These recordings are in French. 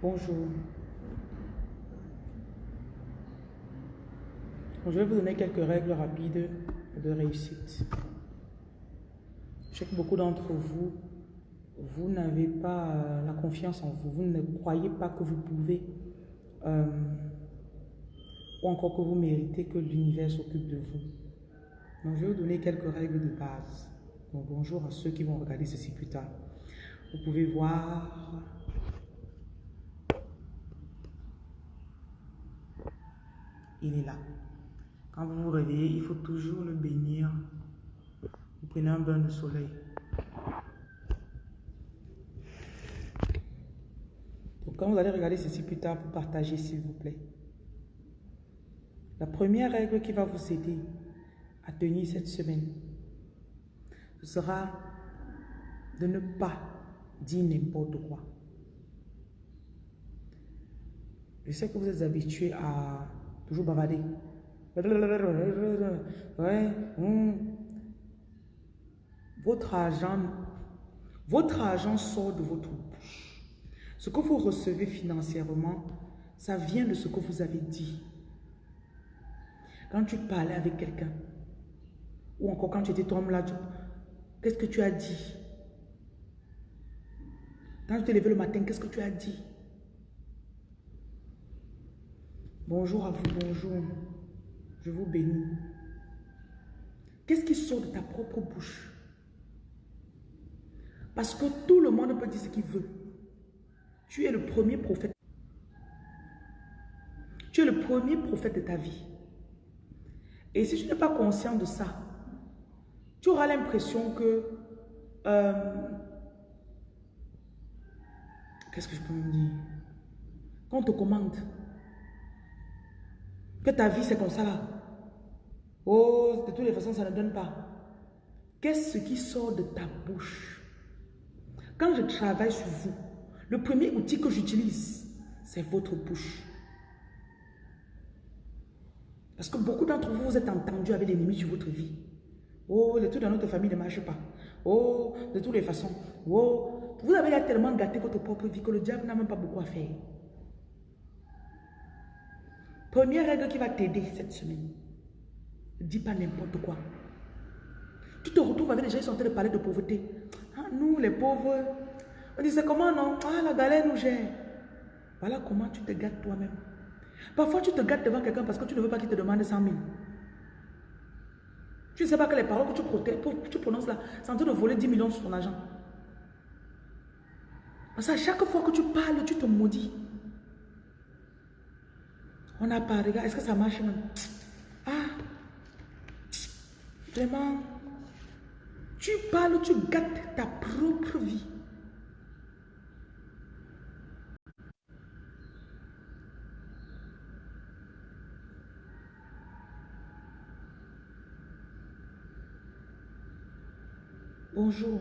Bonjour. Je vais vous donner quelques règles rapides de réussite. Je sais que beaucoup d'entre vous, vous n'avez pas euh, la confiance en vous. Vous ne croyez pas que vous pouvez euh, ou encore que vous méritez que l'univers s'occupe de vous. Donc, je vais vous donner quelques règles de base. Bonjour à ceux qui vont regarder ceci plus tard. Vous pouvez voir il est là. Quand vous vous réveillez, il faut toujours le bénir. Vous prenez un bain de soleil. Donc quand vous allez regarder ceci plus tard, vous partagez s'il vous plaît. La première règle qui va vous aider à tenir cette semaine, ce sera de ne pas dire n'importe quoi. Je sais que vous êtes habitué à toujours bavarder. Hmm. Votre argent, sort de votre bouche. Ce que vous recevez financièrement, ça vient de ce que vous avez dit. Quand tu parlais avec quelqu'un, ou encore quand tu étais toi là, qu'est-ce que tu as dit? Quand tu t'es levé le matin, qu'est-ce que tu as dit? Bonjour à vous, bonjour. Je vous bénis. Qu'est-ce qui sort de ta propre bouche? Parce que tout le monde peut dire ce qu'il veut. Tu es le premier prophète. Tu es le premier prophète de ta vie. Et si tu n'es pas conscient de ça, tu auras l'impression que... Euh, Qu'est-ce que je peux me dire? Quand on te commande, que ta vie, c'est comme ça là. Oh, de toutes les façons, ça ne donne pas. Qu'est-ce qui sort de ta bouche? Quand je travaille sur vous, le premier outil que j'utilise, c'est votre bouche. Parce que beaucoup d'entre vous, vous êtes entendus avec l'ennemi sur votre vie. Oh, les trucs dans notre famille ne marchent pas. Oh, de toutes les façons. Oh, vous avez tellement gâté votre propre vie que le diable n'a même pas beaucoup à faire. Première règle qui va t'aider cette semaine. Ne dis pas n'importe quoi. Tu te retrouves avec des gens qui sont en train de parler de pauvreté. Ah, nous, les pauvres, on dit c'est comment non? Ah, la galère nous gère. Voilà comment tu te gâtes toi-même. Parfois, tu te gâtes devant quelqu'un parce que tu ne veux pas qu'il te demande 100 000. Tu ne sais pas que les paroles que tu, tu prononces là, c'est en train de voler 10 millions sur ton argent. Parce que chaque fois que tu parles, tu te maudis. On a pas, regarde, est-ce que ça marche même Ah, vraiment, tu parles, tu gâtes ta propre vie. Bonjour.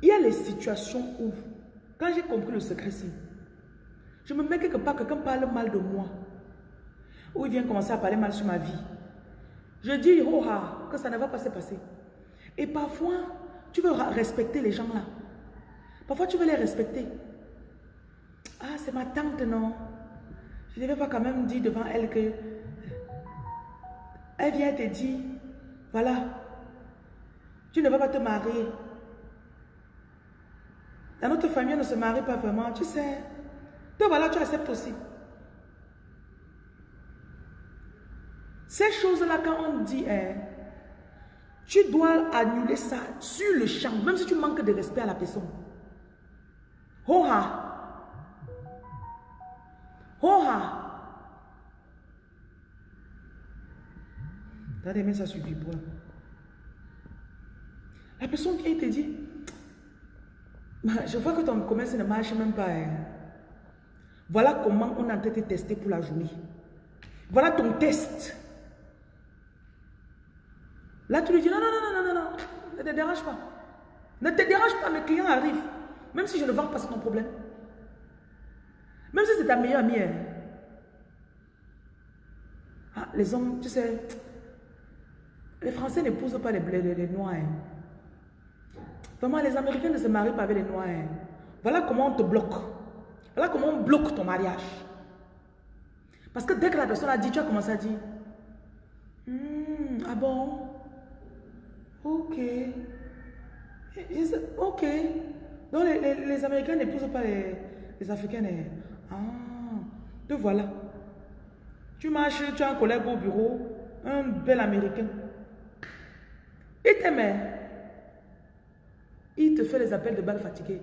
Il y a les situations où, quand j'ai compris le secret, c'est je me mets quelque part, quelqu'un parle mal de moi. Ou il vient commencer à parler mal sur ma vie. Je dis, oh ah, que ça ne va pas se passer. Et parfois, tu veux respecter les gens là. Parfois, tu veux les respecter. Ah, c'est ma tante, non. Je ne vais pas quand même dire devant elle que... Elle vient te dire, voilà, tu ne vas pas te marier. Dans notre famille, on ne se marie pas vraiment, tu sais voilà, tu acceptes aussi. Ces choses-là, quand on dit, hein, tu dois annuler ça sur le champ, même si tu manques de respect à la personne. Ho-ha. Ho-ha. Regardez, ça suffit pour La personne qui te dit, je vois que ton commerce ne marche même pas. Hein. Voilà comment on a été testé pour la journée. Voilà ton test. Là, tu lui dis, non, non, non, non, non, non, ne te dérange pas. Ne te dérange pas, mes clients arrivent. Même si je ne vends pas, c'est ton problème. Même si c'est ta meilleure amie. Hein. Ah, les hommes, tu sais, les Français n'épousent pas les, les, Noirs. Hein. Vraiment, les Américains ne se marient pas avec les Noirs. Hein. Voilà comment on te bloque. Voilà comment on bloque ton mariage? Parce que dès que la personne a dit, tu as commencé à dire, hmm, ah bon, ok, ok. Donc les, Américains n'épousent pas les, les Africains. Ah, te voilà. Tu marches, tu as un collègue au bureau, un bel Américain. Il t'aimait. Il te fait les appels de balles fatiguées.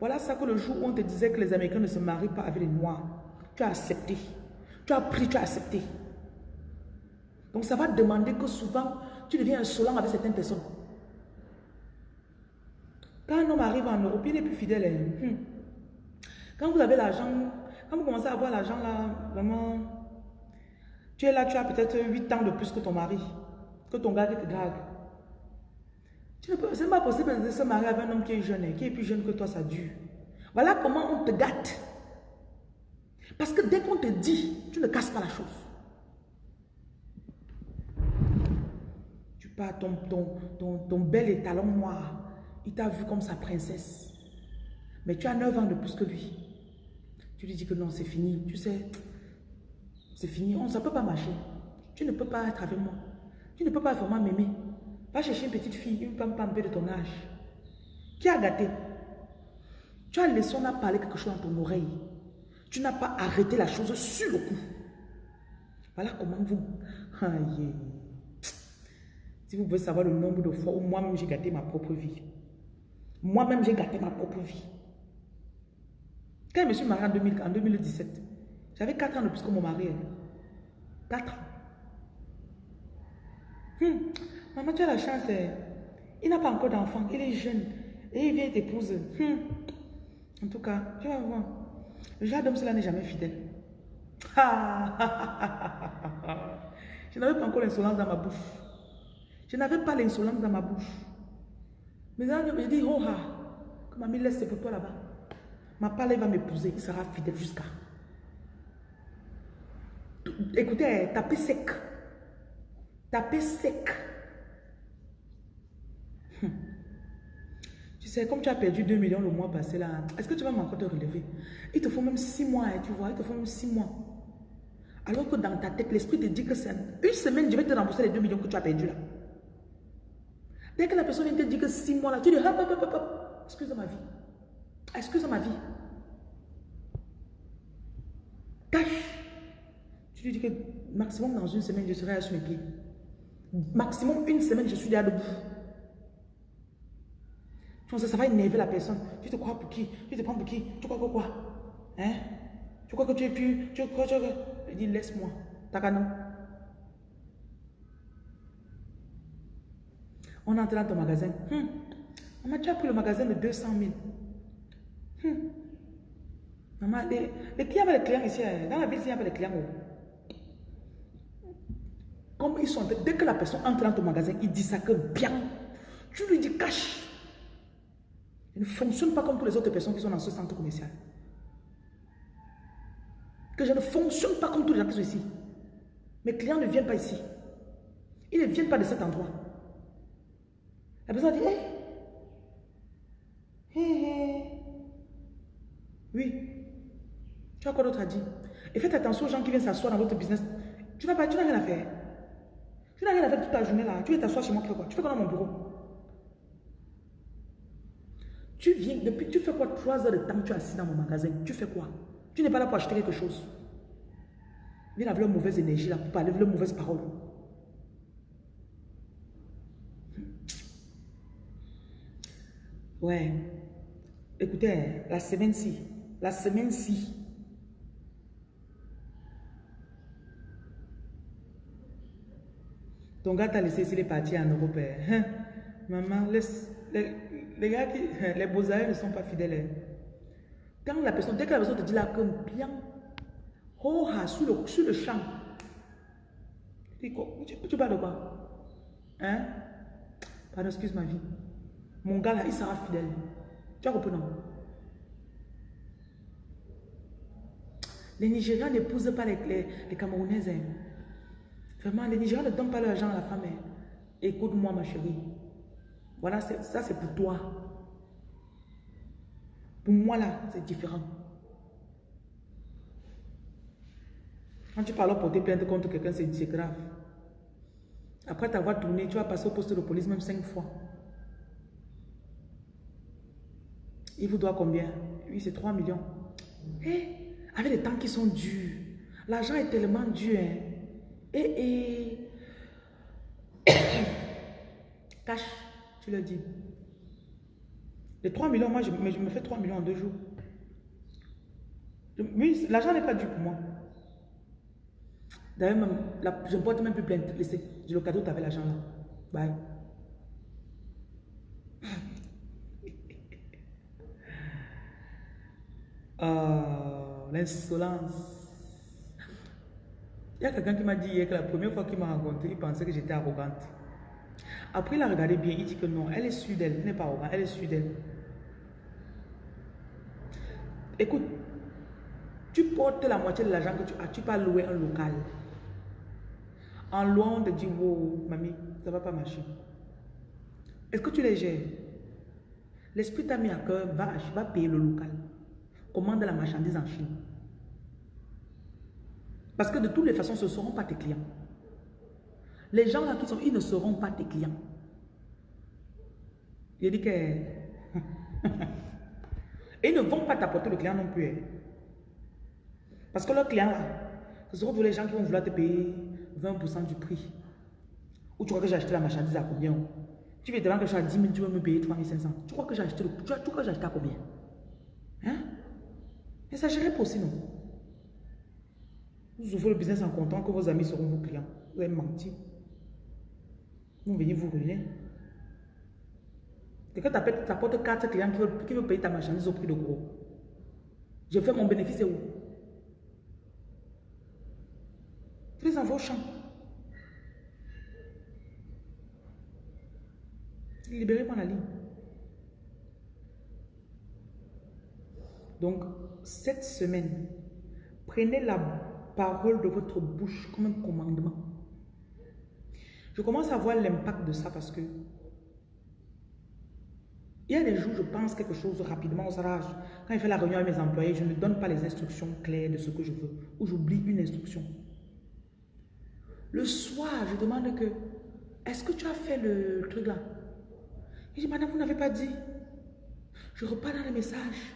Voilà ça que le jour où on te disait que les Américains ne se marient pas avec les Noirs, tu as accepté. Tu as pris, tu as accepté. Donc ça va demander que souvent, tu deviens insolent avec certaines personnes. Quand un homme arrive en Europe, il n'est plus fidèle. Hein. Hmm. Quand vous avez l'argent, quand vous commencez à avoir l'argent là, vraiment, tu es là, tu as peut-être 8 ans de plus que ton mari, que ton gars qui te drague. Ce n'est pas possible de se marier avec un homme qui est jeune, qui est plus jeune que toi, ça dure. Voilà comment on te gâte. Parce que dès qu'on te dit, tu ne casses pas la chose. Tu pars, ton, ton, ton, bel étalon noir, il t'a vu comme sa princesse. Mais tu as 9 ans de plus que lui. Tu lui dis que non, c'est fini. Tu sais, c'est fini. On, ne peut pas marcher. Tu ne peux pas être avec moi. Tu ne peux pas vraiment m'aimer. Va chercher une petite fille, une femme peu de ton âge. Qui a gâté Tu as laissé, on a parlé quelque chose dans ton oreille. Tu n'as pas arrêté la chose sur le coup. Voilà comment vous... Si vous pouvez savoir le nombre de fois où moi-même j'ai gâté ma propre vie. Moi-même j'ai gâté ma propre vie. Quand je me suis mariée en, 2017, j'avais 4 ans de plus que mon mari. 4 hein. ans. Hmm. Maman, tu as la chance. Hein. Il n'a pas encore d'enfant. Il est jeune. Et il vient t'épouser. Hmm. En tout cas, tu vas voir. Le genre d'homme, cela n'est jamais fidèle. Je n'avais pas encore l'insolence dans ma bouche. Je n'avais pas l'insolence dans ma bouche. Mais là, je dis, oh, ah, que mamie laisse pour toi là-bas. Ma parole va m'épouser, il sera fidèle jusqu'à. Écoutez, tapez sec. Tapez sec. Hum. Tu sais, comme tu as perdu 2 millions le mois passé là, est-ce que tu vas encore te relever? Il te faut même 6 mois, hein, tu vois, il te faut même 6 mois. Alors que dans ta tête, l'esprit te dit que c'est une semaine, je vais te rembourser les 2 millions que tu as perdu là. Dès que la personne vient te dire que 6 mois là, tu dis, hop, hop, hop, hop, excuse ma vie. Excuse ma vie. Cache. Tu lui dis que maximum dans une semaine, je serai sur mes pieds. Maximum une semaine, je suis déjà debout ça va énerver la personne. Tu te crois pour qui? Tu te prends pour qui? Tu crois que quoi? Hein? Tu crois que tu es plus... Tu crois que... Il dit, laisse-moi. T'as non On entre dans ton magasin. Hum. Maman, tu as pris le magasin de 200 000. Hum. Maman, les, les clients avec les clients ici, hein. dans la ville, il y a des clients. Dès que la personne entre dans ton magasin, il dit ça que bien. Tu lui dis cache. Il ne fonctionne pas comme pour les autres personnes qui sont dans ce centre commercial. Que je ne fonctionne pas comme tous les gens qui ici. Mes clients ne viennent pas ici. Ils ne viennent pas de cet endroit. La personne dit, hé, hé, hé. Oui. Tu as quoi d'autre à dire? Et faites attention aux gens qui viennent s'asseoir dans votre business. Tu n'as rien à faire. Tu n'as rien à faire toute ta journée là. Tu viens t'asseoir chez moi, tu fais quoi? Tu fais quoi dans mon bureau? Tu viens, depuis, tu fais quoi Trois heures de temps, tu es assis dans mon magasin? Tu fais quoi? Tu n'es pas là pour acheter quelque chose. Viens avec la mauvaise énergie là, pour parler avec la mauvaise parole. Ouais. Écoutez, la semaine-ci, la semaine-ci, ton gars t'a laissé ici les parties en Europe. Hein? Maman, laisse, les, gars qui, les beaux ne sont pas fidèles. Quand la personne, dès que la personne te dit là, comme bien, oh, ah, sur, le, sur le champ, tu, tu, parles de quoi Hein? Pardon, excuse ma vie. Mon gars là, il sera fidèle. Tu as compris, non? Les Nigériens n'épousent pas les, les, Camerounaises. Hein. Vraiment, les Nigériens ne donnent pas l'argent à la femme. Hein. Écoute-moi, ma chérie. Voilà, ça c'est pour toi. Pour moi, là, c'est différent. Quand tu parles porter plainte contre quelqu'un, c'est grave. Après t'avoir tourné, tu vas passer au poste de police même cinq fois. Il vous doit combien? Oui, c'est 3 millions. Eh, avec les temps qui sont durs, l'argent est tellement dur. Hein. Et. Cash, tu le dis. Les 3 millions, moi, je, je me fais 3 millions en deux jours. Oui, l'argent n'est pas dû pour moi. D'ailleurs, je ne porte même plus plainte. Le cadeau, tu avais l'argent là. Bye. Oh, l'insolence. Il y a quelqu'un qui m'a dit hier que la première fois qu'il m'a rencontré, il pensait que j'étais arrogante. Après, il a regardé bien, il dit que non, elle est sûre d'elle, elle n'est pas arrogante, elle est sûre d'elle. Écoute, tu portes la moitié de l'argent que tu as, tu peux louer un local. En louant, on te dit, wow, mamie, ça va pas marcher. Est-ce que tu les gères? L'esprit t'a mis à cœur, va, va payer le local. Commande la marchandise en Chine. Parce que de toutes les façons, ce ne seront pas tes clients. Les gens là qui sont, ils ne seront pas tes clients. Il dit que... Et ils ne vont pas t'apporter le client non plus. Hein. Parce que le client là, ce seront tous les gens qui vont vouloir te payer 20% du prix. Ou tu crois que j'ai acheté la marchandise à combien? Tu veux te que je suis à 10 000, tu veux me payer 3 500. Tu crois que j'ai acheté, le, tu crois j'ai acheté à combien? Hein? Et ça gérait possible, non? Vous ouvrez le business en comptant que vos amis seront vos clients. Vous avez menti. Vous venez vous ruiner. Quelqu'un t'apporte 4 clients qui veulent, payer ta marchandise au prix de gros. Je fais mon bénéfice et où? Prise dans vos champs. Libérez-moi la ligne. Donc, cette semaine, prenez la parole de votre bouche comme un commandement. Je commence à voir l'impact de ça parce que il y a des jours, je pense quelque chose rapidement au rage. Quand il fait la réunion avec mes employés, je ne donne pas les instructions claires de ce que je veux ou j'oublie une instruction. Le soir, je demande que, est-ce que tu as fait le truc là? Il dit, madame, vous n'avez pas dit. Je repars dans les messages.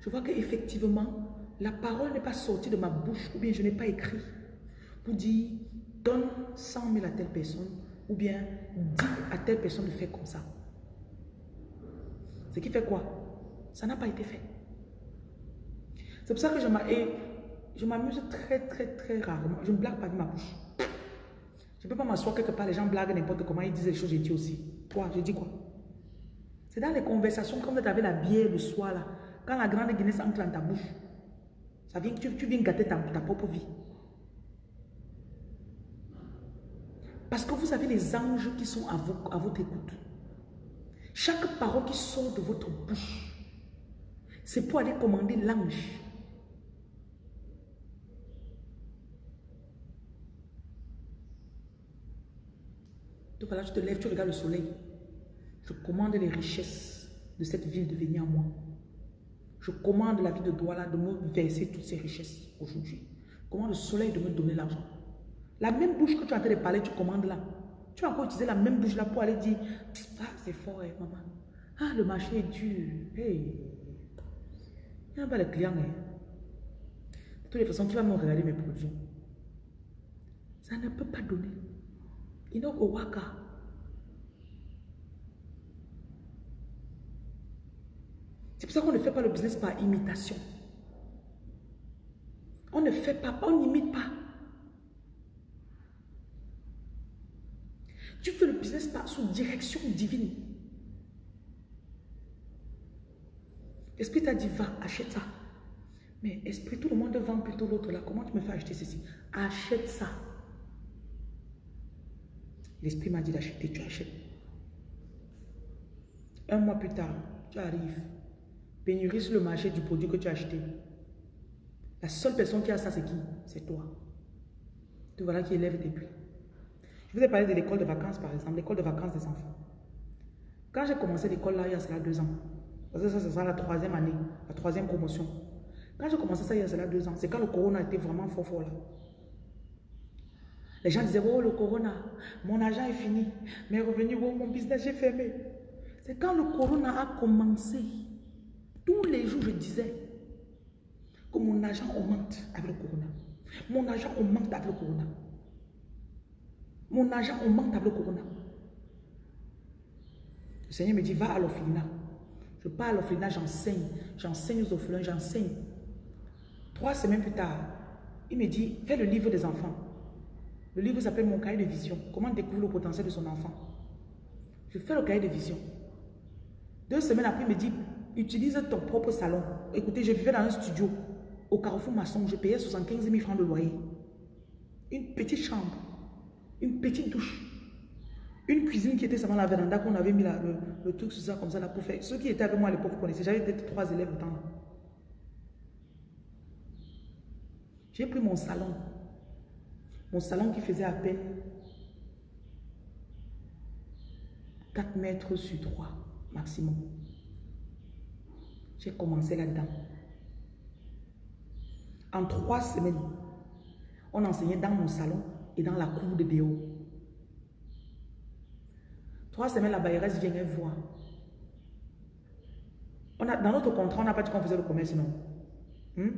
Je vois qu'effectivement, la parole n'est pas sortie de ma bouche ou bien je n'ai pas écrit pour dire, donne 100 000 à telle personne ou bien dis à telle personne de faire comme ça. Ce qui fait quoi? Ça n'a pas été fait. C'est pour ça que je m'amuse très, très, très rarement. Je ne blague pas de ma bouche. Je ne peux pas m'asseoir quelque part, les gens blaguent n'importe comment, ils disent les choses, j'ai dit aussi. Quoi Je dis quoi? C'est dans les conversations, comme vous avez la bière le soir, là, quand la grande Guinness entre dans ta bouche, ça vient, tu, tu viens gâter ta, propre vie. Parce que vous avez les anges qui sont à, à votre écoute. Chaque parole qui sort de votre bouche, c'est pour aller commander l'ange. Donc voilà, tu te lèves, tu regardes le soleil. Je commande les richesses de cette ville de venir à moi. Je commande la vie de Douala de me verser toutes ces richesses aujourd'hui. Commande le soleil de me donner l'argent. La même bouche que tu es en train parler, tu commandes là. Tu vas encore utiliser la même bouche là pour aller dire Ah, c'est fort, eh, maman. Ah, le marché est dur. Hey. Il n'y a pas de clients. Hein. De toutes les façons, tu vas me regarder mes produits. Ça ne peut pas donner. Inoko waka. C'est pour ça qu'on ne fait pas le business par imitation. On ne fait pas, on n'imite pas. Tu fais le business par sous direction divine. Esprit t'a dit, va, achète ça. Mais esprit, tout le monde vend plutôt l'autre là. Comment tu me fais acheter ceci? Achète ça. L'esprit m'a dit d'acheter, tu achètes. Un mois plus tard, tu arrives. Pénurie sur le marché du produit que tu as acheté. La seule personne qui a ça, c'est qui? C'est toi. Tu voilà qui élève tes prix. Je vous ai parlé de l'école de vacances, par exemple, l'école de vacances des enfants. Quand j'ai commencé l'école là, il y a cela deux ans, Parce que ça, c'est la troisième année, la troisième promotion. Quand j'ai commencé ça il y a cela deux ans, c'est quand le corona était vraiment fort fort là. Les gens disaient, oh le corona, mon argent est fini, mes revenus, oh mon business, j'ai fermé. C'est quand le corona a commencé, tous les jours je disais que mon argent augmente avec le corona. Mon argent augmente avec le corona. Mon argent augmente avec le corona. Le Seigneur me dit, va à l'orphelinat. Je pars à l'orphelinat, j'enseigne. J'enseigne aux orphelins, j'enseigne. Trois semaines plus tard, il me dit, fais le livre des enfants. Le livre s'appelle Mon cahier de vision. Comment découvrir le potentiel de son enfant? Je fais le cahier de vision. Deux semaines après, il me dit, utilise ton propre salon. Écoutez, je vivais dans un studio au Carrefour Masson. Je payais 75 000 francs de loyer. Une petite chambre. Une petite douche. Une cuisine qui était seulement la véranda qu'on avait mis le, truc sur ça comme ça là pour faire. Ceux qui étaient avec moi à l'époque connaissaient. J'avais peut-être trois élèves temps. J'ai pris mon salon. Mon salon qui faisait à peine 4 mètres sur 3 maximum. J'ai commencé là-dedans. En trois semaines, on enseignait dans mon salon et dans la cour de Déo. Trois semaines, la bailleresse vient voir. On a, dans notre contrat, on n'a pas dit qu'on faisait le commerce, non. Hmm?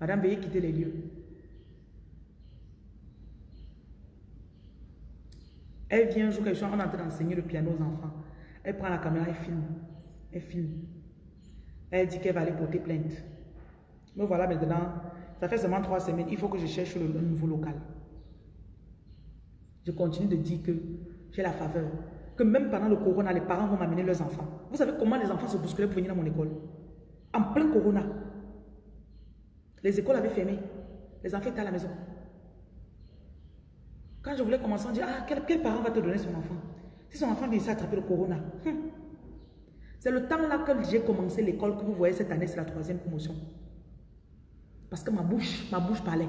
Madame, veuillez quitter les lieux. Elle vient un jour, on est en train d'enseigner le piano aux enfants. Elle prend la caméra, elle filme. Elle filme. Elle dit qu'elle va aller porter plainte. Mais voilà maintenant, ça fait seulement trois semaines, il faut que je cherche le, nouveau local. Je continue de dire que j'ai la faveur. Que même pendant le corona, les parents vont m'amener leurs enfants. Vous savez comment les enfants se bousculaient pour venir dans mon école? En plein corona. Les écoles avaient fermé. Les enfants étaient à la maison. Quand je voulais commencer, on dit, ah, quel, parent va te donner son enfant? Si son enfant vient ici attraper le corona. Hum. C'est le temps là que j'ai commencé l'école que vous voyez cette année, c'est la troisième promotion. Parce que ma bouche, ma bouche parlait.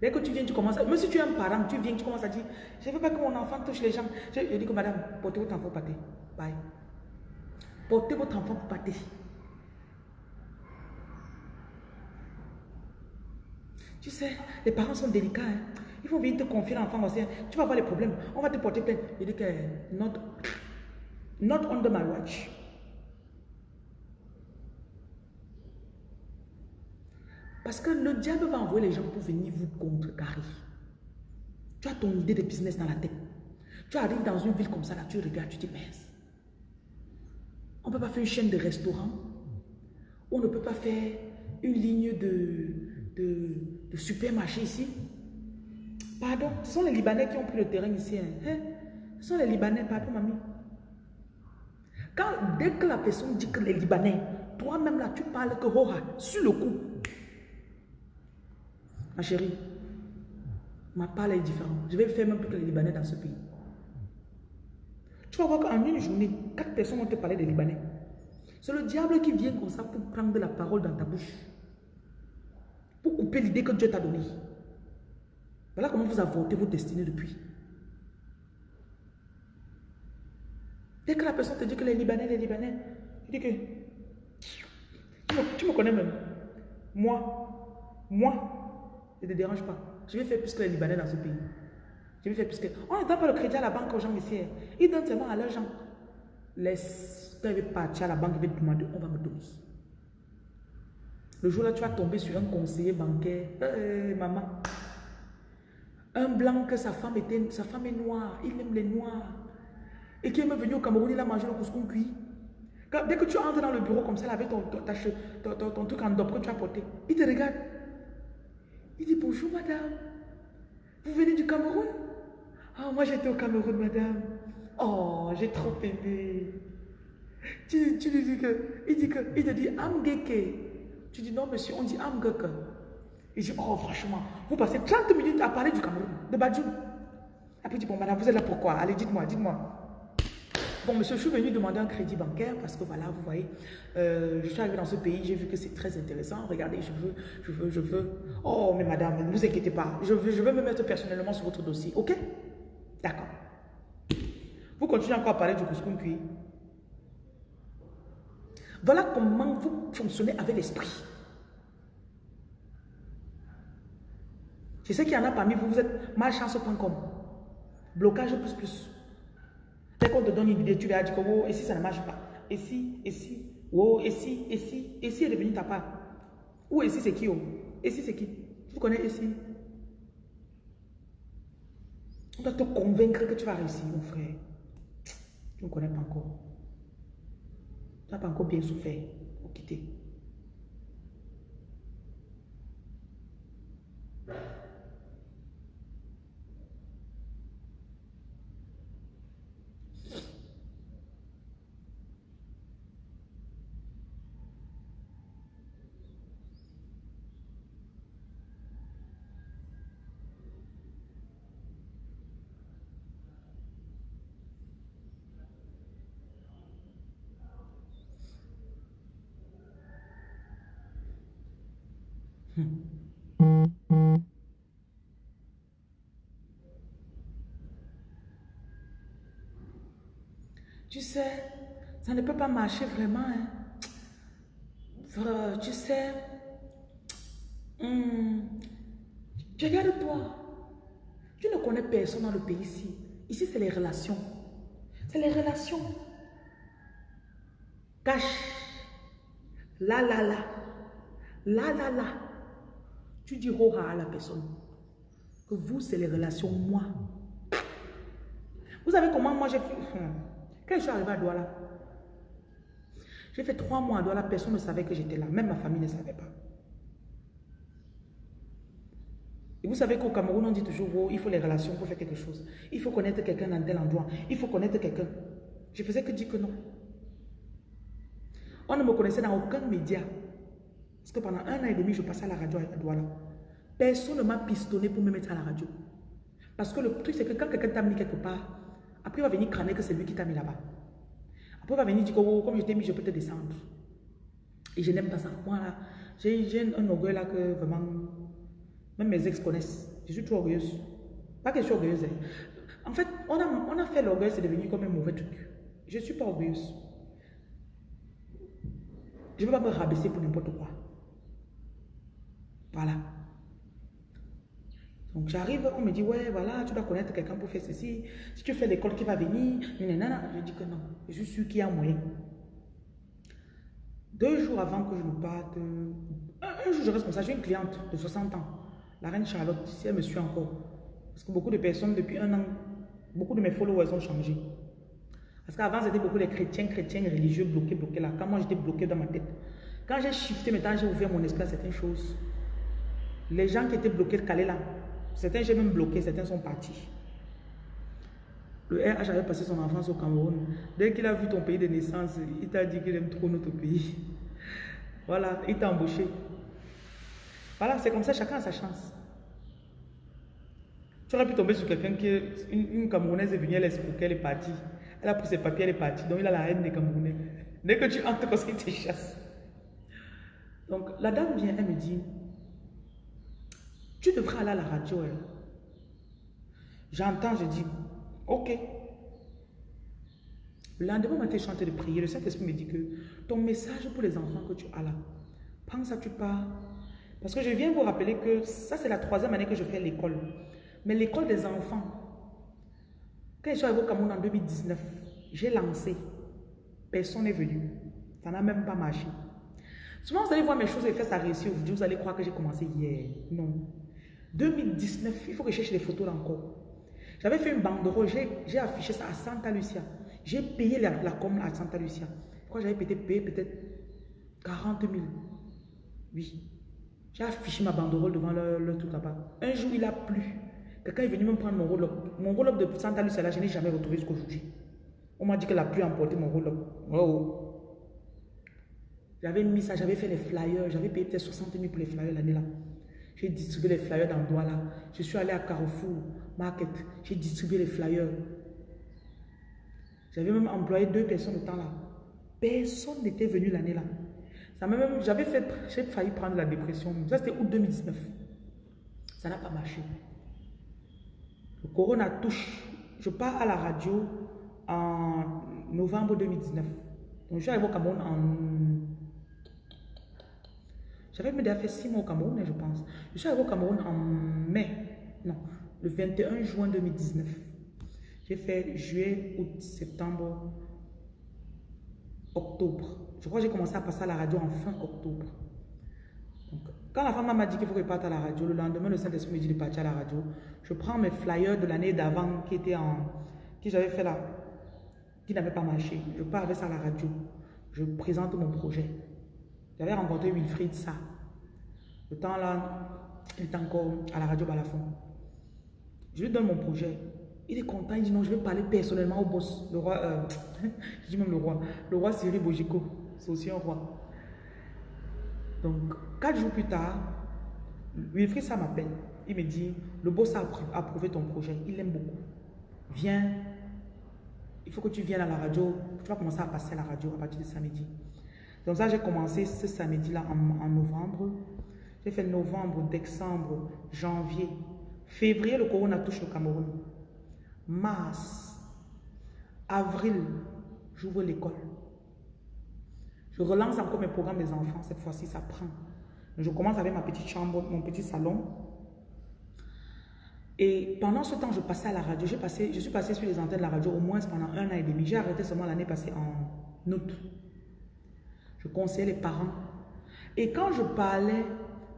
Dès que tu viens, tu commences, même si tu es un parent, tu viens, tu commences à dire, je ne veux pas que mon enfant touche les gens. Je, je dis que madame, portez votre enfant pour pâté. Bye. Portez votre enfant pour pâté. Tu sais, les parents sont délicats. Hein. Ils vont venir te confier l'enfant. Hein. Tu vas avoir les problèmes. On va te porter plainte. Il dit que not, not under my watch. Parce que le diable va envoyer les gens pour venir vous contrecarrer. Tu as ton idée de business dans la tête. Tu arrives dans une ville comme ça, là, tu regardes, tu te mais on ne peut pas faire une chaîne de restaurants. On ne peut pas faire une ligne de, de, de supermarché ici. Pardon, ce sont les Libanais qui ont pris le terrain ici. Hein. hein? Ce sont les Libanais, pardon, mamie. Quand, dès que la personne dit que les Libanais, toi-même là, tu parles que Hoha, sur le coup. Ma chérie, ma parole est différente. Je vais faire même plus que les Libanais dans ce pays. Tu vas voir qu'en une journée, quatre personnes vont te parler des Libanais. C'est le diable qui vient comme ça pour prendre la parole dans ta bouche. Pour couper l'idée que Dieu t'a donnée. Voilà comment vous avortez vos destinées depuis. Dès que la personne te dit que les Libanais, les Libanais, tu dis que tu me, connais même. Moi, moi, ne te dérange pas. Je vais faire plus que les Libanais dans ce pays. Je vais faire plus que. On ne donne pas le crédit à la banque aux gens ici. Hein. Ils donnent seulement à leurs gens. Laisse, quand ils veulent partir à la banque, ils te demander, on va me donner. Le jour là, tu vas tomber sur un conseiller bancaire. Maman, un blanc que sa femme était, sa femme est noire, il aime les noirs. Et qui est venu au Cameroun, il a mangé le couscous cuit. dès que tu entres dans le bureau comme ça, avec ton, ton, truc en dope que tu as porté, il te regarde. Il dit bonjour madame. Vous venez du Cameroun? Ah, moi j'étais au Cameroun, madame. Oh, j'ai trop aimé. Tu, tu lui dis que, il dit que, il te dit Amgeke. Tu dis non monsieur, on dit Amgeke. Il dit, oh franchement, vous passez 30 minutes à parler du Cameroun, de Badjou. Après, il dit, bon madame, vous êtes là pourquoi? Allez, dites-moi, dites-moi. Bon, monsieur, je suis venu demander un crédit bancaire parce que voilà, vous voyez, euh, je suis arrivé dans ce pays, j'ai vu que c'est très intéressant. Regardez, je veux, je veux, je veux. Oh, mais madame, ne vous inquiétez pas, je veux, je me mettre personnellement sur votre dossier, ok? D'accord. Vous continuez encore à parler du couscous cuit. Voilà comment vous fonctionnez avec l'esprit. Je sais qu'il y en a parmi vous, vous êtes malchance.com. Blocage plus plus. Dès qu'on te donne une idée, tu vas dire que oh, ici ça ne marche pas. Ici, ici, oh, ici, ici, ici est devenu ta part. Ou ici c'est qui oh? Ici c'est qui? Tu connais ici? On doit te convaincre que tu vas réussir, mon frère. Tu ne connais pas encore. Tu n'as pas encore bien souffert pour quitter. Ne peut pas marcher vraiment. Hein. Tu sais, hmm, regarde-toi. Tu ne connais personne dans le pays ici. Ici, c'est les relations. C'est les relations. Cache. Là, là, là. Là, là, là. Tu dis oh à la personne que vous, c'est les relations, moi. Vous savez comment moi j'ai fait hmm. Quand je suis arrivé à Douala, j'ai fait trois mois à Douala, personne ne savait que j'étais là. Même ma famille ne savait pas. Et vous savez qu'au Cameroun, on dit toujours, oh, il faut les relations pour faire quelque chose. Il faut connaître quelqu'un dans tel endroit. Il faut connaître quelqu'un. Je faisais que dire que non. On ne me connaissait dans aucun média. Parce que pendant un an et demi, je passais à la radio à Douala. Personne ne m'a pistonné pour me mettre à la radio. Parce que le truc, c'est que quand quelqu'un t'a mis quelque part, après il va venir crâner que c'est lui qui t'a mis là-bas. Après il va venir dire que oh, comme je t'ai mis, je peux te descendre. Et je n'aime pas ça. Moi, j'ai un orgueil là que vraiment, même mes ex connaissent. Je suis trop orgueilleuse. Pas que je suis orgueilleuse. Hein. En fait, on a, on a fait l'orgueil, c'est devenu comme un mauvais truc. Je ne suis pas orgueilleuse. Je ne vais pas me rabaisser pour n'importe quoi. Voilà. Donc j'arrive, on me dit, ouais, voilà, tu dois connaître quelqu'un pour faire ceci. Si tu fais l'école qui va venir, nanana. je dis que non. Je suis sûr qu'il y a moyen. Deux jours avant que je ne parte, un, jour je reste comme ça, j'ai une cliente de 60 ans, la reine Charlotte, si elle me suit encore. Parce que beaucoup de personnes, depuis un an, beaucoup de mes followers ont changé. Parce qu'avant, c'était beaucoup les chrétiens, chrétiens, religieux bloqués, bloqués là. Quand moi, j'étais bloqué dans ma tête. Quand j'ai shifté, maintenant, j'ai ouvert mon esprit à certaines choses. Les gens qui étaient bloqués, calés là, certains j'ai même bloqué, certains sont partis. Le RH avait passé son enfance au Cameroun. Dès qu'il a vu ton pays de naissance, il t'a dit qu'il aime trop notre pays. Voilà, il t'a embauché. Voilà, c'est comme ça, chacun a sa chance. Tu aurais pu tomber sur quelqu'un qui, une, une Camerounaise est venue, elle est est partie. Elle a pris ses papiers, elle est partie. Donc il a la haine des Camerounais. Dès que tu entres, parce qu'il te chasse. Donc la dame vient, elle me dit, tu devrais aller à la radio. Hein. J'entends, je dis, ok. Le lendemain matin, je suis en train de prier. Le Saint-Esprit me dit que ton message pour les enfants que tu as là, pense à tu pars. Parce que je viens vous rappeler que ça, c'est la troisième année que je fais l'école. Mais l'école des enfants, quand je suis arrivé au Cameroun en 2019, j'ai lancé. Personne n'est venu. Ça n'a même pas marché. Souvent, vous allez voir mes choses et faire ça réussir. Vous allez croire que j'ai commencé hier. Non. 2019, il faut que je cherche les photos là encore. J'avais fait une banderole, j'ai affiché ça à Santa Lucia. J'ai payé la, la com à Santa Lucia. Pourquoi j'avais peut-être payé peut-être 40 000. Oui. J'ai affiché ma banderole devant le, truc là-bas. Un jour, il a plu. Quelqu'un est venu me prendre mon roll-up. Mon roll-up de Santa Lucia, là, je n'ai jamais retrouvé jusqu'aujourd'hui. On m'a dit que la pluie a emporté mon roll-up. Oh. J'avais mis ça, j'avais fait les flyers. J'avais payé peut-être 60 000 pour les flyers l'année là. J'ai distribué les flyers dans Douala. Je suis allé à Carrefour Market. J'ai distribué les flyers. J'avais même employé deux personnes au temps là. Personne n'était venu l'année là. J'avais failli prendre la dépression. Ça c'était août 2019. Ça n'a pas marché. Le corona touche. Je pars à la radio en novembre 2019. Donc je suis arrivé au Cameroun en J'avais déjà fait six mois au Cameroun, je pense. Je suis arrivé au Cameroun en mai, non, le 21 juin 2019. J'ai fait juillet, août, septembre, octobre. Je crois que j'ai commencé à passer à la radio en fin octobre. quand la femme m'a dit qu'il faut que parte à la radio, le lendemain, le Saint-Esprit me dit de partir à la radio. Je prends mes flyers de l'année d'avant qui était en, qui j'avais fait là, qui n'avait pas marché. Je pars avec ça à la radio. Je présente mon projet. J'avais rencontré Wilfried ça. Le temps là, il est encore à la radio Balafon. Je lui donne mon projet. Il est content, il dit non, je vais parler personnellement au boss, le roi, euh, je dis même le roi, le roi Cyril Bojiko, c'est aussi un roi. Donc, quatre jours plus tard, Wilfried ça m'appelle. Il me dit, le boss a approuvé ton projet, il l'aime beaucoup. Viens, il faut que tu viennes à la radio, tu vas commencer à passer à la radio à partir de samedi. Donc ça, j'ai commencé ce samedi-là en, novembre. J'ai fait novembre, décembre, janvier. Février, le corona touche le Cameroun. Mars, avril, j'ouvre l'école. Je relance encore mes programmes des enfants. Cette fois-ci, ça prend. Je commence avec ma petite chambre, mon petit salon. Et pendant ce temps, je passais à la radio. Je suis passé sur les antennes de la radio au moins pendant un an et demi. J'ai arrêté seulement l'année passée en août. Je les parents. Et quand je parlais,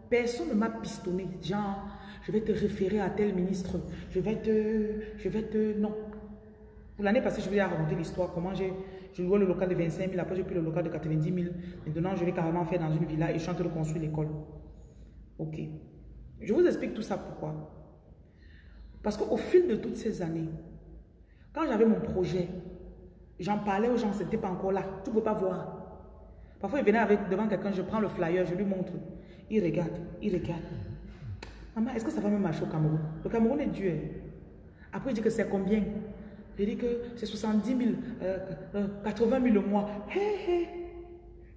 personne ne m'a pistonné. Genre, je vais te référer à tel ministre. Je vais te... Je vais te... Non. Pour l'année passée, je vais raconter l'histoire. Comment j'ai... Je louais le local de 25 000. Après, j'ai pris le local de 90 000. Maintenant, je vais carrément faire dans une villa et je suis en train de construire l'école. Ok. Je vous explique tout ça pourquoi. Parce qu'au fil de toutes ces années, quand j'avais mon projet, j'en parlais aux gens, ce n'était pas encore là. Tu ne peux pas voir. Parfois, il venait avec, devant quelqu'un, je prends le flyer, je lui montre. Il regarde, il regarde. Maman, est-ce que ça va même marcher au Cameroun? Le Cameroun est dur. Après, il dit que c'est combien? Il dit que c'est 70 000, 80 000 le mois. Hé, hé,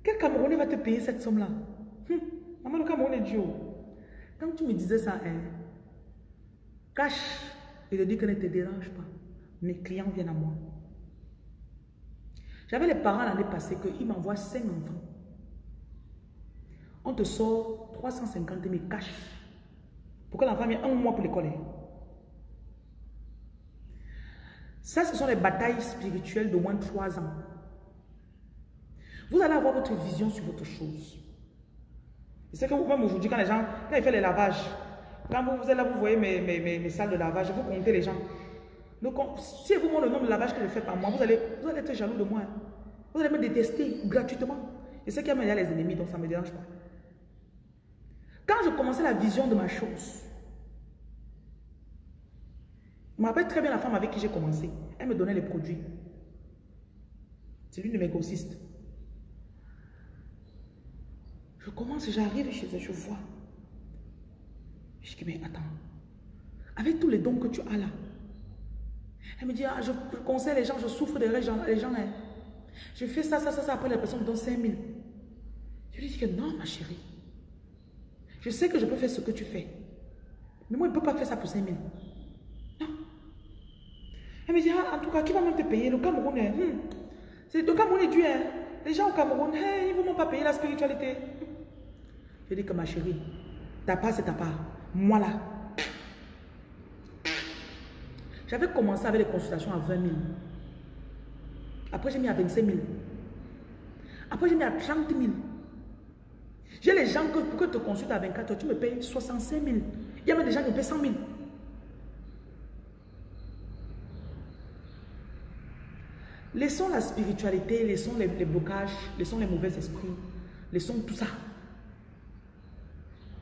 quel Camerounais va te payer cette somme-là? Hum, Maman, le Cameroun est dur. Quand tu me disais ça, hein, cache et te dis que ne te dérange pas. Mes clients viennent à moi. J'avais les parents l'année passée qu'ils m'envoient 5 enfants. On te sort 350 000 cash pour que l'enfant vienne un mois pour l'école. Hein. Ça, ce sont les batailles spirituelles de moins de 3 ans. Vous allez avoir votre vision sur votre chose. C'est que même aujourd'hui, quand les gens, quand ils font les lavages, quand vous, êtes là, vous voyez mes, mes, salles de lavage, vous comptez les gens. Donc, si vous montrez le nombre de lavage que je fais par mois, vous allez, vous allez être jaloux de moi. Hein. Vous allez me détester gratuitement. Et c'est qu'il y a les ennemis, donc ça ne me dérange pas. Quand je commençais la vision de ma chose, je me rappelle très bien la femme avec qui j'ai commencé. Elle me donnait les produits. C'est l'une de mes grossistes. Je commence, j'arrive chez elle, je vois. Je dis, mais attends, avec tous les dons que tu as là, elle me dit, ah, je, conseille les gens, je souffre des gens, les gens, hein. je fais ça, ça, ça, ça, après la personne me donne 5 000. Je lui dis que non, ma chérie, je sais que je peux faire ce que tu fais, mais moi, je ne peux pas faire ça pour 5 000. Non. Elle me dit, ah, en tout cas, qui va même te payer? Le Cameroun, hein? hmm. le Cameroun est dur. Hein. Les gens au Cameroun, ils ne vont pas payer la spiritualité. Je dis que ma chérie, ta part, c'est ta part. Moi là, j'avais commencé avec les consultations à 20 000. Après, j'ai mis à 25 000. Après, j'ai mis à 30 000. J'ai les gens que pour que tu te consultes à 24 heures, tu me payes 65 000. Il y a même des gens qui me payent 100 000. Laissons la spiritualité, laissons les, les blocages, laissons les mauvais esprits, laissons tout ça.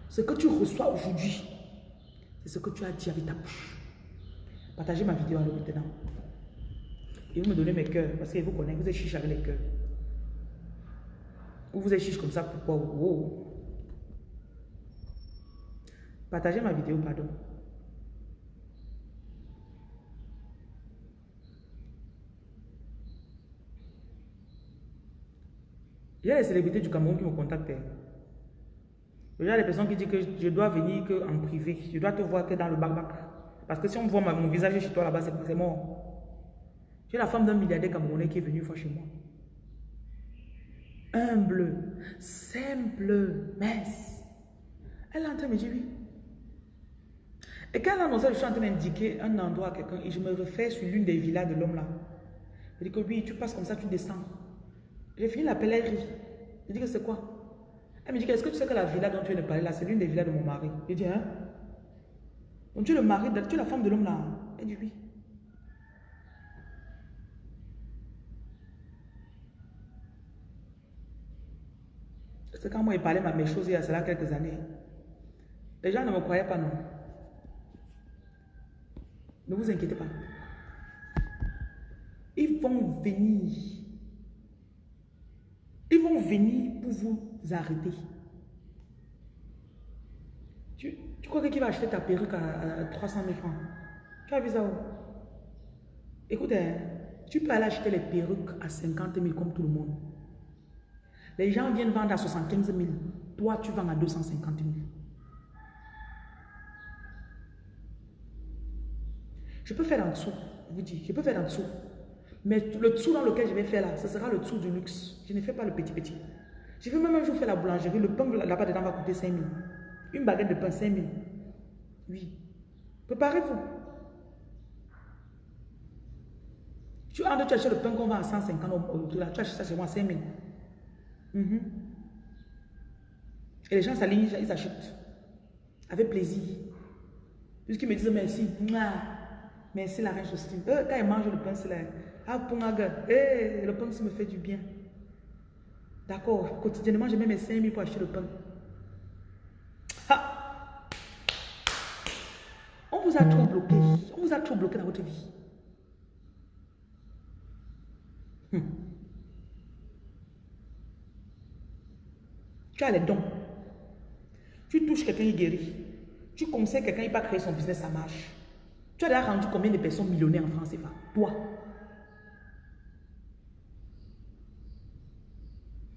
Ce que tu reçois aujourd'hui, c'est ce que tu as dit avec ta bouche. Partagez ma vidéo alors maintenant. Et vous me donnez mes cœurs, parce que vous connaissez, vous êtes chiche avec les cœurs. Ou vous êtes chiche comme ça, pourquoi? Oh. Partagez ma vidéo, pardon. Il y a les célébrités du Cameroun qui me contactent. Il y a des personnes qui disent que je dois venir que en privé. Je dois te voir que dans le bac Parce que si on voit mon visage chez toi là-bas, c'est mort. J'ai la femme d'un milliardaire camerounais qui est venu une fois chez moi. humble, simple, mince. Elle est en train de me dire oui. Et quand elle a annoncé, je suis en train d'indiquer un endroit à quelqu'un et je me refais sur l'une des villas de l'homme là. Je dis que oui, tu passes comme ça, tu descends. J'ai fini la pèlerie. Je dis que c'est quoi? Elle me dit, est-ce que tu sais que la villa dont tu viens de parler là, c'est l'une des villas de mon mari? Je dis, hein? Donc tu es le mari, tu es la femme de l'homme là. Elle dit oui. C'est quand moi il parlait mes choses il y a cela quelques années. Les gens ne me croyaient pas, non. Ne vous inquiétez pas. Ils vont venir. Ils vont venir pour vous arrêter. Tu, crois que qui va acheter ta perruque à, 300 000 francs Tu as vu ça où Écoute, hein, tu peux aller acheter les perruques à 50 000 comme tout le monde. Les gens viennent vendre à 75 000. Toi, tu vends à 250 000. Je peux faire en dessous, vous dis, je peux faire en dessous. Mais le dessous dans lequel je vais faire là, ce sera le dessous du luxe. Je ne fais pas le petit petit. Je veux même un jour faire la boulangerie. Le pain là-bas dedans va coûter 5 000. Une baguette de pain, 5 000. Oui. Préparez-vous. Tu as tu achètes le pain qu'on vend à 150 au, tu achètes ça chez moi à 5 000. Mhm. Et les gens s'alignent, ils achètent. Avec plaisir. Puisqu'ils me disent merci. Merci la reine Justine. Euh, quand ils mangent le pain, c'est là. Ah, eh, le pain, ça me fait du bien. D'accord. Quotidiennement, je mets mes 5 000 pour acheter le pain. On a trop bloqué. On vous a trop bloqué dans votre vie. Hmm. Tu as les dons. Tu touches quelqu'un, il guérit. Tu conseilles quelqu'un, il va créer son business, ça marche. Tu as rendu combien de personnes millionnaires en France, pas Toi.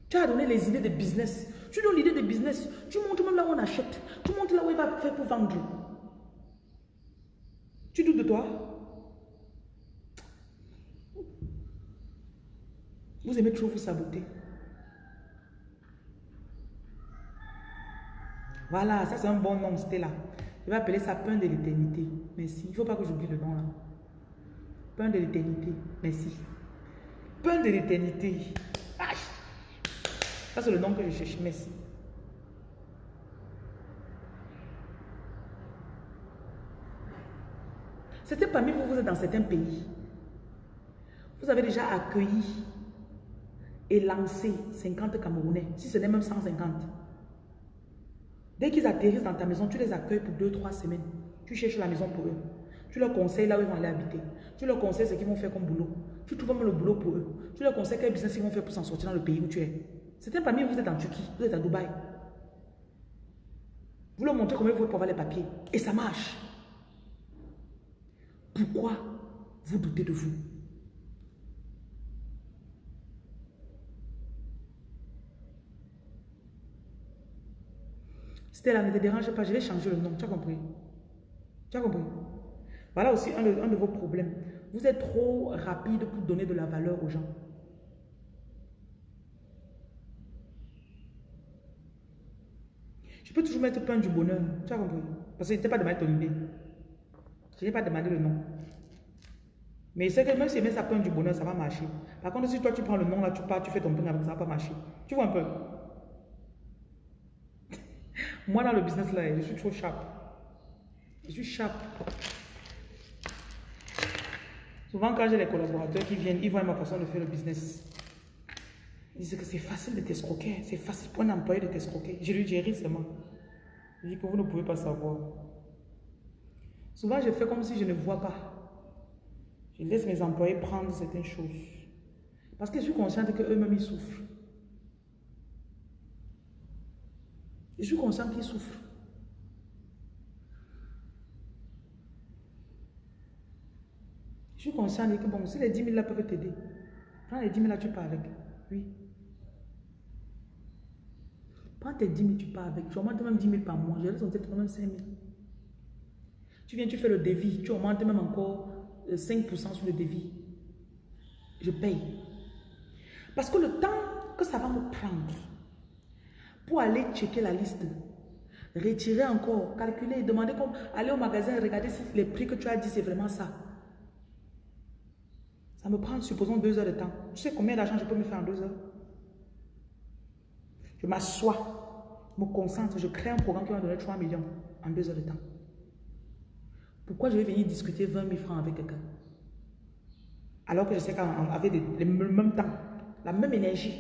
Tu as donné les idées de business. Tu donnes l'idée de business. Tu montres même là où on achète. Tu montres là où il va faire pour vendre. Tu doutes de toi Vous aimez trop vous saboter. Voilà, ça c'est un bon nom, c'était là. Je vais appeler ça pain de l'éternité. Merci. Il ne faut pas que j'oublie le nom là. Pain de l'éternité. Merci. Pain de l'éternité. Ça c'est le nom que je cherche. Merci. C'était parmi vous, vous êtes dans certains pays. Vous avez déjà accueilli et lancé 50 Camerounais, si ce n'est même 150. Dès qu'ils atterrissent dans ta maison, tu les accueilles pour 2-3 semaines. Tu cherches la maison pour eux. Tu leur conseilles là où ils vont aller habiter. Tu leur conseilles ce qu'ils vont faire comme boulot. Tu trouves même le boulot pour eux. Tu leur conseilles quel business ils vont faire pour s'en sortir dans le pays où tu es. C'était parmi vous êtes en Turquie, vous êtes à Dubaï. Vous leur montrez comment vous pouvez avoir les papiers. Et ça marche. Pourquoi vous doutez de vous? Stella, ne te dérange pas, je vais changer le nom. Tu as compris? Tu as compris? Voilà aussi un de, vos problèmes. Vous êtes trop rapide pour donner de la valeur aux gens. Je peux toujours mettre plein du bonheur. Tu as compris? Parce que je pas demandé ton idée. Je n'ai pas demandé le nom. Mais c'est que même si ça plein du bonheur, ça va marcher. Par contre, si toi tu prends le nom là, tu pars, tu fais ton pain avec ça, va pas marcher. Tu vois un peu? Moi, dans le business, là, je suis trop sharp. Je suis sharp. Souvent, quand j'ai des collaborateurs qui viennent, ils voient ma façon de faire le business. Ils disent que c'est facile de t'escroquer. C'est facile pour un employé de t'escroquer. Je lui dis, ris seulement. Je dis que vous ne pouvez pas savoir. Souvent, je fais comme si je ne vois pas. Je laisse mes employés prendre certaines choses. Parce que je suis consciente qu'eux-mêmes, ils souffrent. Je suis conscient qu'il souffre. Je suis conscient que bon, si les 10 000 là peuvent t'aider, prends les 10 000 là, tu pars avec. Oui. Prends tes 10 000, tu pars avec. Tu augmentes même 10 000 par mois. Je laisse en tête même 5 000. Tu viens, tu fais le devis. Tu augmentes même encore 5% euh, sur le devis. Je paye. Parce que le temps que ça va me prendre pour aller checker la liste, retirer encore, calculer, demander comme aller au magasin regarder si les prix que tu as dit, c'est vraiment ça. Ça me prend, supposons, deux heures de temps. Tu sais combien d'argent je peux me faire en deux heures? Je m'assois, me concentre, je crée un programme qui va me donner 3 millions en deux heures de temps. Pourquoi je vais venir discuter 20 000 francs avec quelqu'un? Alors que je sais qu'avec le même temps, la même énergie,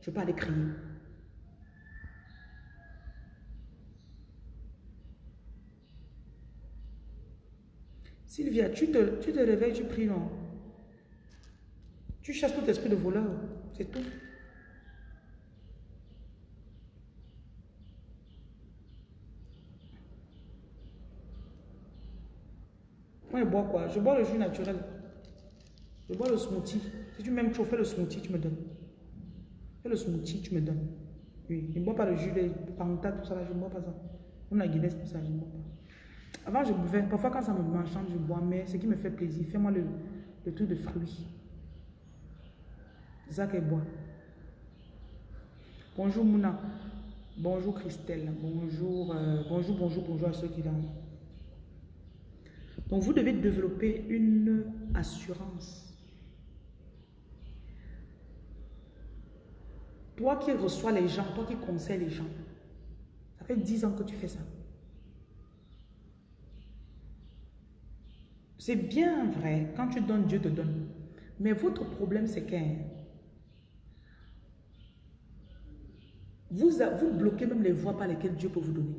je peux aller crier. Sylvia, tu te, tu te réveilles, tu pries, non? Tu chasses tout esprit de voleur, c'est tout. Moi, je bois quoi? Je bois le jus naturel. Je bois le smoothie. Si tu m'aimes chauffer le smoothie, tu me donnes. Fais le smoothie, tu me donnes. Oui, je ne bois pas le jus, les pantas, tout ça, là, je ne bois pas ça. Même la Guinness, tout ça, je ne bois pas. Avant, je buvais. Parfois, quand ça me m'enchante, je bois. Mais ce qui me fait plaisir, fais-moi le, le truc de fruits. Ça qu'elle boit. Bonjour Mouna. Bonjour Christelle. Bonjour, euh, bonjour, bonjour, bonjour à ceux qui dorment. Donc, vous devez développer une assurance. Toi qui reçois les gens, toi qui conseilles les gens, ça fait 10 ans que tu fais ça. C'est bien vrai, quand tu donnes, Dieu te donne. Mais votre problème, c'est que vous, vous bloquez même les voies par lesquelles Dieu peut vous donner.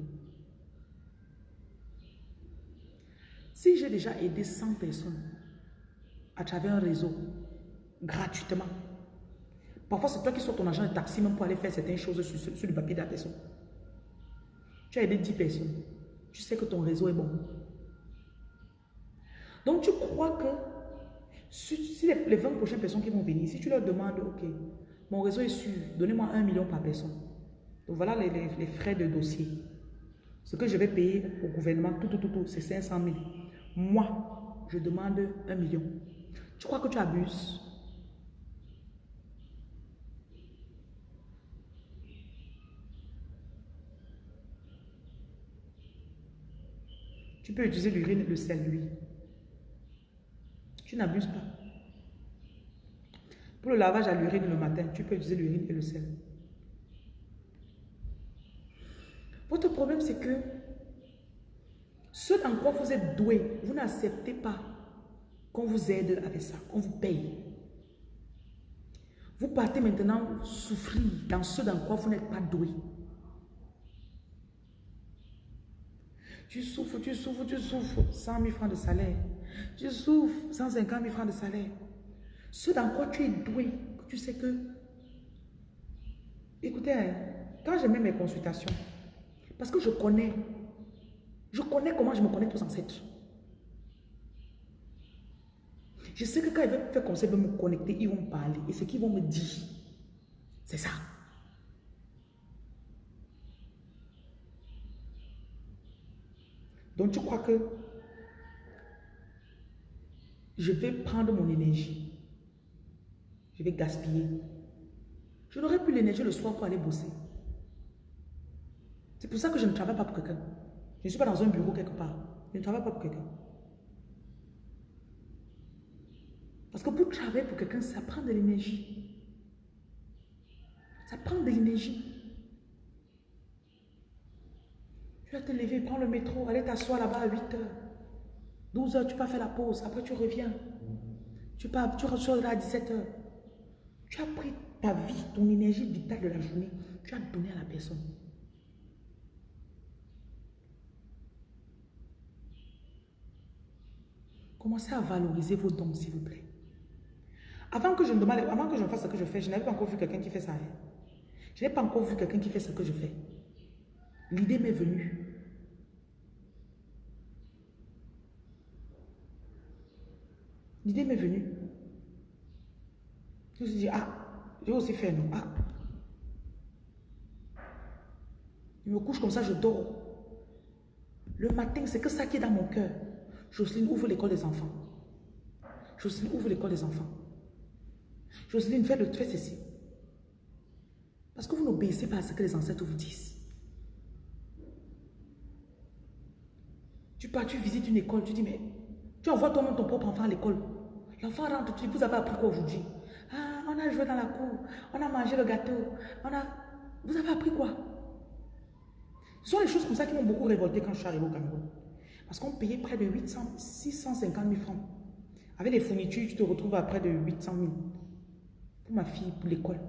Si j'ai déjà aidé 100 personnes à travers un réseau, gratuitement, parfois c'est toi qui sors ton argent de taxi même pour aller faire certaines choses sur, sur le papier de la personne. Tu as aidé 10 personnes. Tu sais que ton réseau est bon. Donc tu crois que si, les, 20 prochaines personnes qui vont venir, si tu leur demandes, ok, mon réseau est sûr, donnez-moi 1 million par personne. Donc voilà les, les, frais de dossier. Ce que je vais payer au gouvernement, tout, tout, tout, tout c'est 500 000. Moi, je demande un million. Tu crois que tu abuses? Tu peux utiliser l'urine et le sel, lui. Tu n'abuses pas. Pour le lavage à l'urine le matin, tu peux utiliser l'urine et le sel. Votre problème, c'est que ce dans quoi vous êtes doué, vous n'acceptez pas qu'on vous aide avec ça, qu'on vous paye. Vous partez maintenant souffrir dans ce dans quoi vous n'êtes pas doué. Tu souffres, tu souffres, tu souffres. 100 000 francs de salaire. Tu souffres, 150 000 francs de salaire. Ce dans quoi tu es doué, tu sais que... Écoutez, hein, quand j'ai mis mes consultations, parce que je connais je connais comment je me connecte aux ancêtres. Je sais que quand ils veulent faire comme ça, ils veulent me connecter, ils vont me parler. Et ce qu'ils vont me dire, c'est ça. Donc tu crois que je vais prendre mon énergie. Je vais gaspiller. Je n'aurai plus l'énergie le soir pour aller bosser. C'est pour ça que je ne travaille pas pour quelqu'un. Je ne suis pas dans un bureau quelque part. Je ne travaille pas pour quelqu'un. Parce que pour travailler pour quelqu'un, ça prend de l'énergie. Ça prend de l'énergie. Tu vas te lever, prends le métro, aller t'asseoir là-bas à 8 heures. 12 heures, tu peux faire la pause. Après, tu reviens. Tu, pars, tu ressors là à 17 heures. Tu as pris ta vie, ton énergie vitale de la journée. Tu as donné à la personne. Commencez à valoriser vos dons, s'il vous plaît. Avant que je me demande, avant que je fasse ce que je fais, je n'avais pas encore vu quelqu'un qui fait ça. Hein. Je n'ai pas encore vu quelqu'un qui fait ce que je fais. L'idée m'est venue. L'idée m'est venue. Je me suis dit, ah, j'ai aussi fait, non Ah. Je me couche comme ça, je dors. Le matin, c'est que ça qui est dans mon cœur. Jocelyne ouvre l'école des enfants. Jocelyne ouvre l'école des enfants. Jocelyne fait, le, fait ceci. Parce que vous n'obéissez pas à ce que les ancêtres vous disent. Tu pars, tu visites une école, tu dis, mais tu envoies toi-même ton propre enfant à l'école. L'enfant rentre, tu dis, vous avez appris quoi aujourd'hui? Ah, on a joué dans la cour, on a mangé le gâteau, on a... Vous avez appris quoi? Ce sont les choses comme ça qui m'ont beaucoup révolté quand je suis arrivé au Cameroun. Parce qu'on payait près de 800, 650 000 francs. Avec les fournitures, tu te retrouves à près de 800 000. Pour ma fille, pour l'école.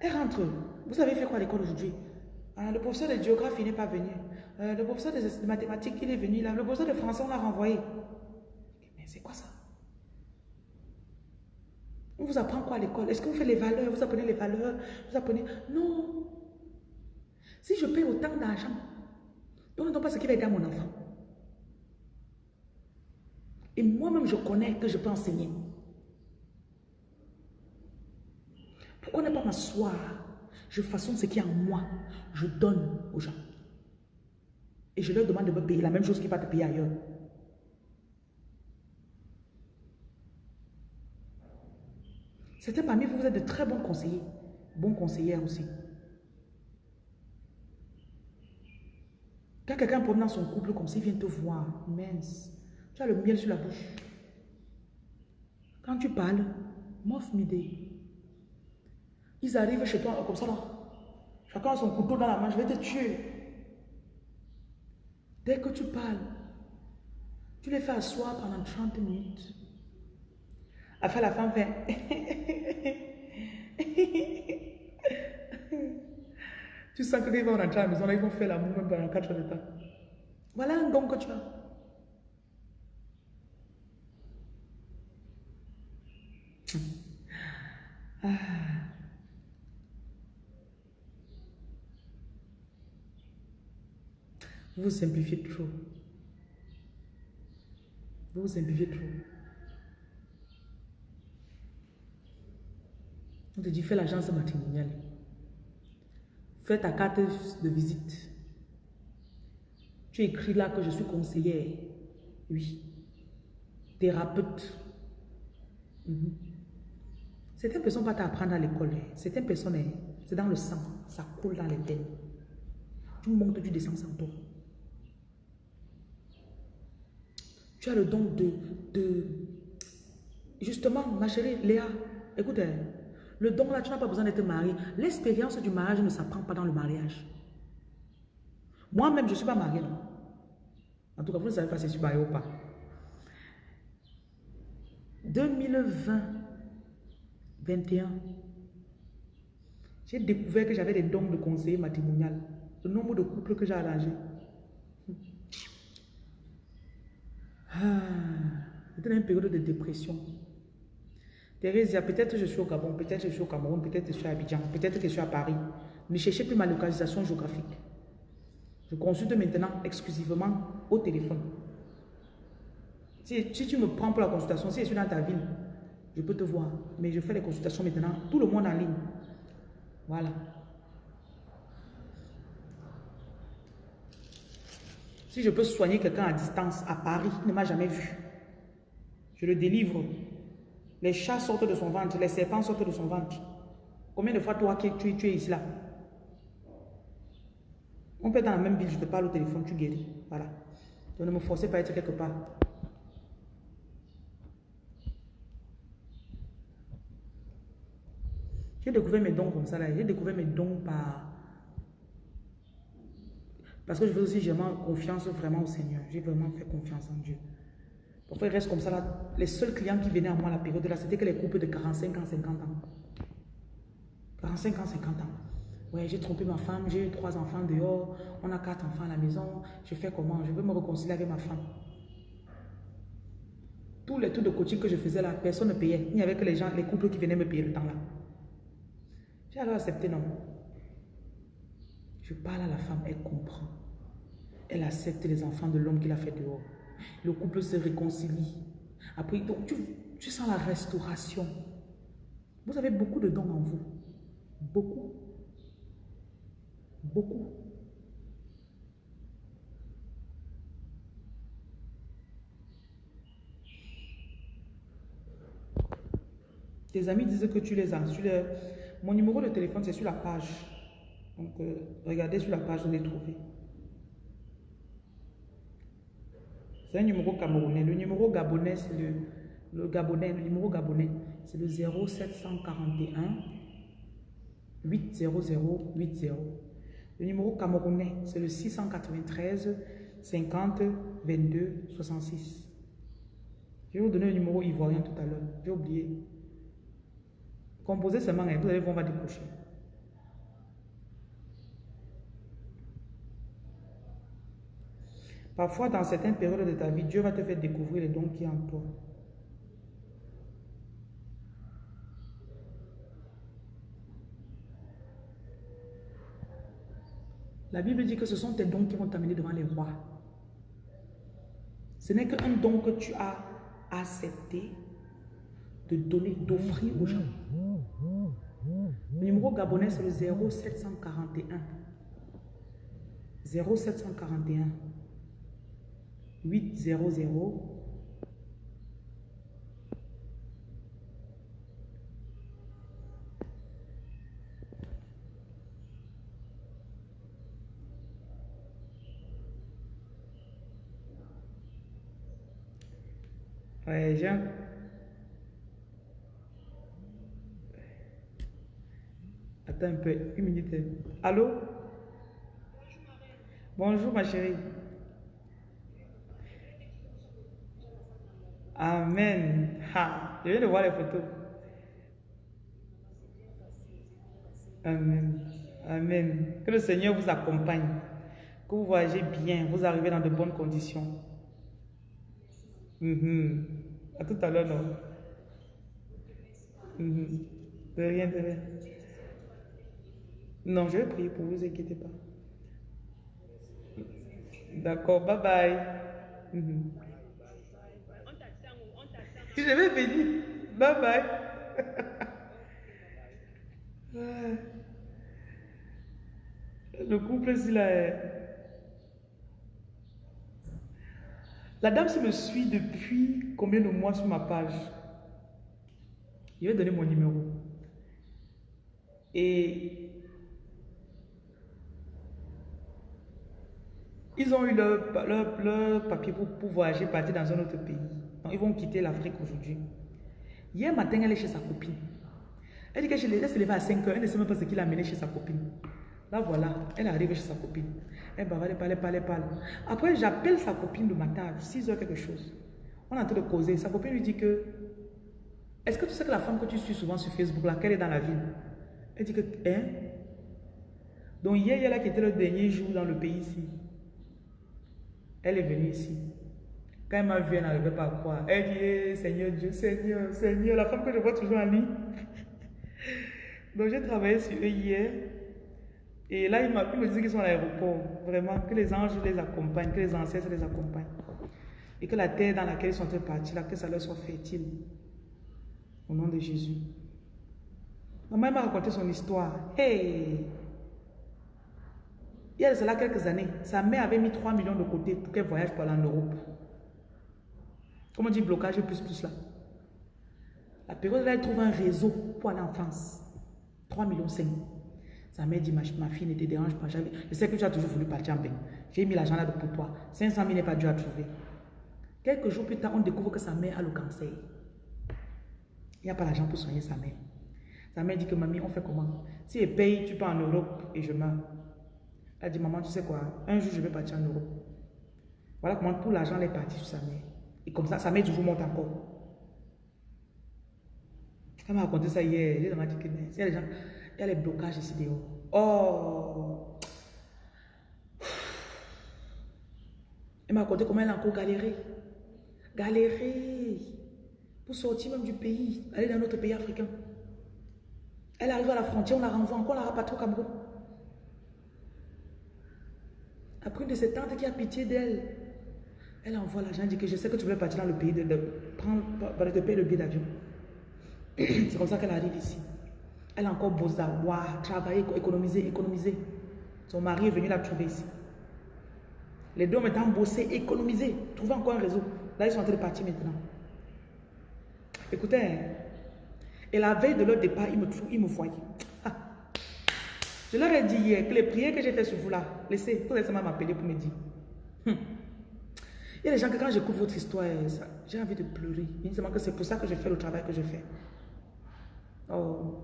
Elle rentre. Vous avez fait quoi à l'école aujourd'hui? Ah, Le professeur de géographie n'est pas venu. Euh, le professeur de mathématiques, il est venu là. Le professeur de français, on l'a renvoyé. Mais c'est quoi ça? On vous apprend quoi à l'école? Est-ce que vous faites les valeurs? Vous apprenez les valeurs? Vous apprenez... Non. Si je paye autant d'argent, donc pas ce qui va aider à mon enfant. Et moi-même, je connais que je peux enseigner. Pourquoi ne pas m'asseoir? Je façonne ce qui est en moi. Je donne aux gens. Et je leur demande de me payer la même chose qui va te payer ailleurs. Certains parmi vous, vous êtes de très bons conseillers. Bons conseillères aussi. Quand quelqu'un promène dans son couple comme ça, il vient te voir, mince, tu as le miel sur la bouche. Quand tu parles, m'offre m'idée. Ils arrivent chez toi comme ça là. Chacun a son couteau dans la main, je vais te tuer. Dès que tu parles, tu les fais asseoir pendant 30 minutes. Après la femme fait. tu sens que ils vont rentrer à la maison, ils vont faire l'amour même pendant 4 heures de temps. Voilà un don que tu as. Ah. Vous simplifiez trop. Vous simplifiez trop. On te dit, fais l'agence matrimoniale. Fais ta carte de visite. Tu écris là que je suis conseillère. Oui. Thérapeute. Mhm. Certaines personnes ne vont t'apprendre à l'école. Certaines personnes, hein. c'est dans le sang. Ça coule dans les veines. Tu montes, tu descends sans toi. Tu as le don de, de... Justement, ma chérie Léa, écoute, hein. Le don là, tu n'as pas besoin d'être marié. L'expérience du mariage ne s'apprend pas dans le mariage. Moi-même, je ne suis pas mariée. En tout cas, vous ne savez pas si je suis mariée ou pas. 2020, 21, j'ai découvert que j'avais des dons de conseiller matrimonial. Le nombre de couples que j'ai arrangés. Ah, C'était une période de dépression. Thérèse, peut-être je suis au Gabon, peut-être je suis au Cameroun, peut-être je suis à Abidjan, peut-être que je suis à Paris. Ne cherchez plus ma localisation géographique. Je consulte maintenant exclusivement au téléphone. Si, tu me prends pour la consultation, si je suis dans ta ville, je peux te voir. Mais je fais les consultations maintenant, tout le monde en ligne. Voilà. Si je peux soigner quelqu'un à distance, à Paris, il ne m'a jamais vu. Je le délivre. Les chats sortent de son ventre, les serpents sortent de son ventre. Combien de fois toi, tu, tu es ici là? On peut être dans la même ville, je te parle au téléphone, tu guéris. Voilà. Donc ne me forcez pas à être quelque part. J'ai découvert mes dons comme ça là. J'ai découvert mes dons par... Parce que je veux aussi, j'ai confiance vraiment au Seigneur. J'ai vraiment fait confiance en Dieu. Pourquoi il reste comme ça là Les seuls clients qui venaient à moi à la période là, c'était que les couples de 45 ans, 50 ans. 45 ans, 50 ans. Ouais, j'ai trompé ma femme, j'ai eu trois enfants dehors, on a quatre enfants à la maison, je fais comment? Je veux me réconcilier avec ma femme. Tous les tours de coaching que je faisais là, personne ne payait. Il n'y avait que les gens, les couples qui venaient me payer le temps là. J'ai alors accepté, non. Je parle à la femme, elle comprend. Elle accepte les enfants de l'homme qu'il a fait dehors. Le couple se réconcilie. Après, donc, tu, sens la restauration. Vous avez beaucoup de dons en vous. Beaucoup. Beaucoup. Tes amis disent que tu les as. Les... Mon numéro de téléphone, c'est sur la page. Donc, euh, regardez sur la page, vous allez trouver. Numéro camerounais. Le numéro gabonais, c'est le, le gabonais, le numéro gabonais, c'est le 0741 800 80. Le numéro camerounais, c'est le 693 50 22 66. Je vais vous donner le numéro ivoirien tout à l'heure. J'ai oublié. Composez seulement, vous allez voir, on va décrocher. Parfois, dans certaines périodes de ta vie, Dieu va te faire découvrir les dons qui sont en toi. La Bible dit que ce sont tes dons qui vont t'amener devant les rois. Ce n'est qu'un don que tu as accepté de donner, d'offrir aux gens. Le numéro gabonais, c'est le 0741. 0741 800 Ouais, Jean. Attends un peu, une minute. Allô? Bonjour ma chérie. Amen. Je viens de voir les photos. Amen. Amen. Que le Seigneur vous accompagne. Que vous voyagez bien, vous arrivez dans de bonnes conditions. Mm À tout à l'heure, non? Mm De rien, de rien. Non, je vais prier pour vous, inquiétez pas. D'accord, bye bye. Mm Je vais venir. Bye bye. Le couple, s'il a... La dame se me suit depuis combien de mois sur ma page? Je vais donner mon numéro. Et ils ont eu leur, papier pour, pour, voyager, partir dans un autre pays. Ils vont quitter l'Afrique aujourd'hui. Hier matin, elle est chez sa copine. Elle dit qu'elle se levait à 5 heures. Elle ne sait même pas ce qu'il a amené chez sa copine. Là, voilà, elle arrive chez sa copine. Elle va elle parle, parle, elle parle. Après, j'appelle sa copine le matin à 6 heures quelque chose. On est en train de causer. Sa copine lui dit que Est-ce que tu sais que la femme que tu suis souvent sur Facebook, là, qu'elle est dans la ville? Elle dit que Hein? Donc, hier, elle a quitté le dernier jour dans le pays ici. Elle est venue ici. Quand elle m'a vu, elle n'arrivait pas à croire. Elle dit eh, Seigneur Dieu, Seigneur, Seigneur, la femme que je vois toujours en ligne. Donc, j'ai travaillé sur eux hier. Et là, il, me disait qu'ils sont à l'aéroport. Vraiment, que les anges les accompagnent, que les ancêtres les accompagnent. Et que la terre dans laquelle ils sont partis, là, que ça leur soit fertile. Au nom de Jésus. Maman m'a raconté son histoire. Hey! Il y a cela quelques années, sa mère avait mis 3 millions de côté pour qu'elle voyage pour aller en Europe. Comment on dit blocage plus plus là? La période là, elle trouve un réseau pour aller en France. 3 millions 5. Sa mère dit, ma, fille ne te dérange pas. Je sais que tu as toujours voulu partir en bain. J'ai mis l'argent là pour toi. 500 000 n'est pas dû à trouver. Quelques jours plus tard, on découvre que sa mère a le cancer. Il n'y a pas l'argent pour soigner sa mère. Sa mère dit que, mamie, on fait comment? Si elle paye, tu pars en Europe et je meurs. Elle dit, maman, tu sais quoi? Un jour, je vais partir en Europe. Voilà comment tout l'argent est parti sur sa mère. Et comme ça, sa mère toujours monte encore. Elle m'a raconté ça hier. Elle m'a dit que, il y a des gens... Il y a les blocages ici dehors. Oh! Elle m'a raconté comment elle a encore galéré. Galéré. Pour sortir même du pays. Aller dans notre pays africain. Elle arrive à la frontière, on la renvoie encore, on la rapatrie au Cameroun. Après une de ses tantes qui a pitié d'elle, elle envoie l'argent, dit que je sais que tu veux partir dans le pays, de, prendre, de payer le billet d'avion. C'est comme ça qu'elle arrive ici. Elle a encore bossé, wow, travailler, économiser, économiser. Son mari est venu la trouver ici. Les deux ont maintenant bossé, économisé, trouver encore un réseau. Là, ils sont en train de partir maintenant. Écoutez, hein, et la veille de leur départ, ils me, ils me voyaient. Je leur ai dit hier que les prières que j'ai fait sur vous là, laissez, vous allez m'appeler pour me dire. Hum. Y a des gens que quand j'écoute votre histoire, j'ai envie de pleurer. Que c'est pour ça que je fais le travail que je fais. Oh.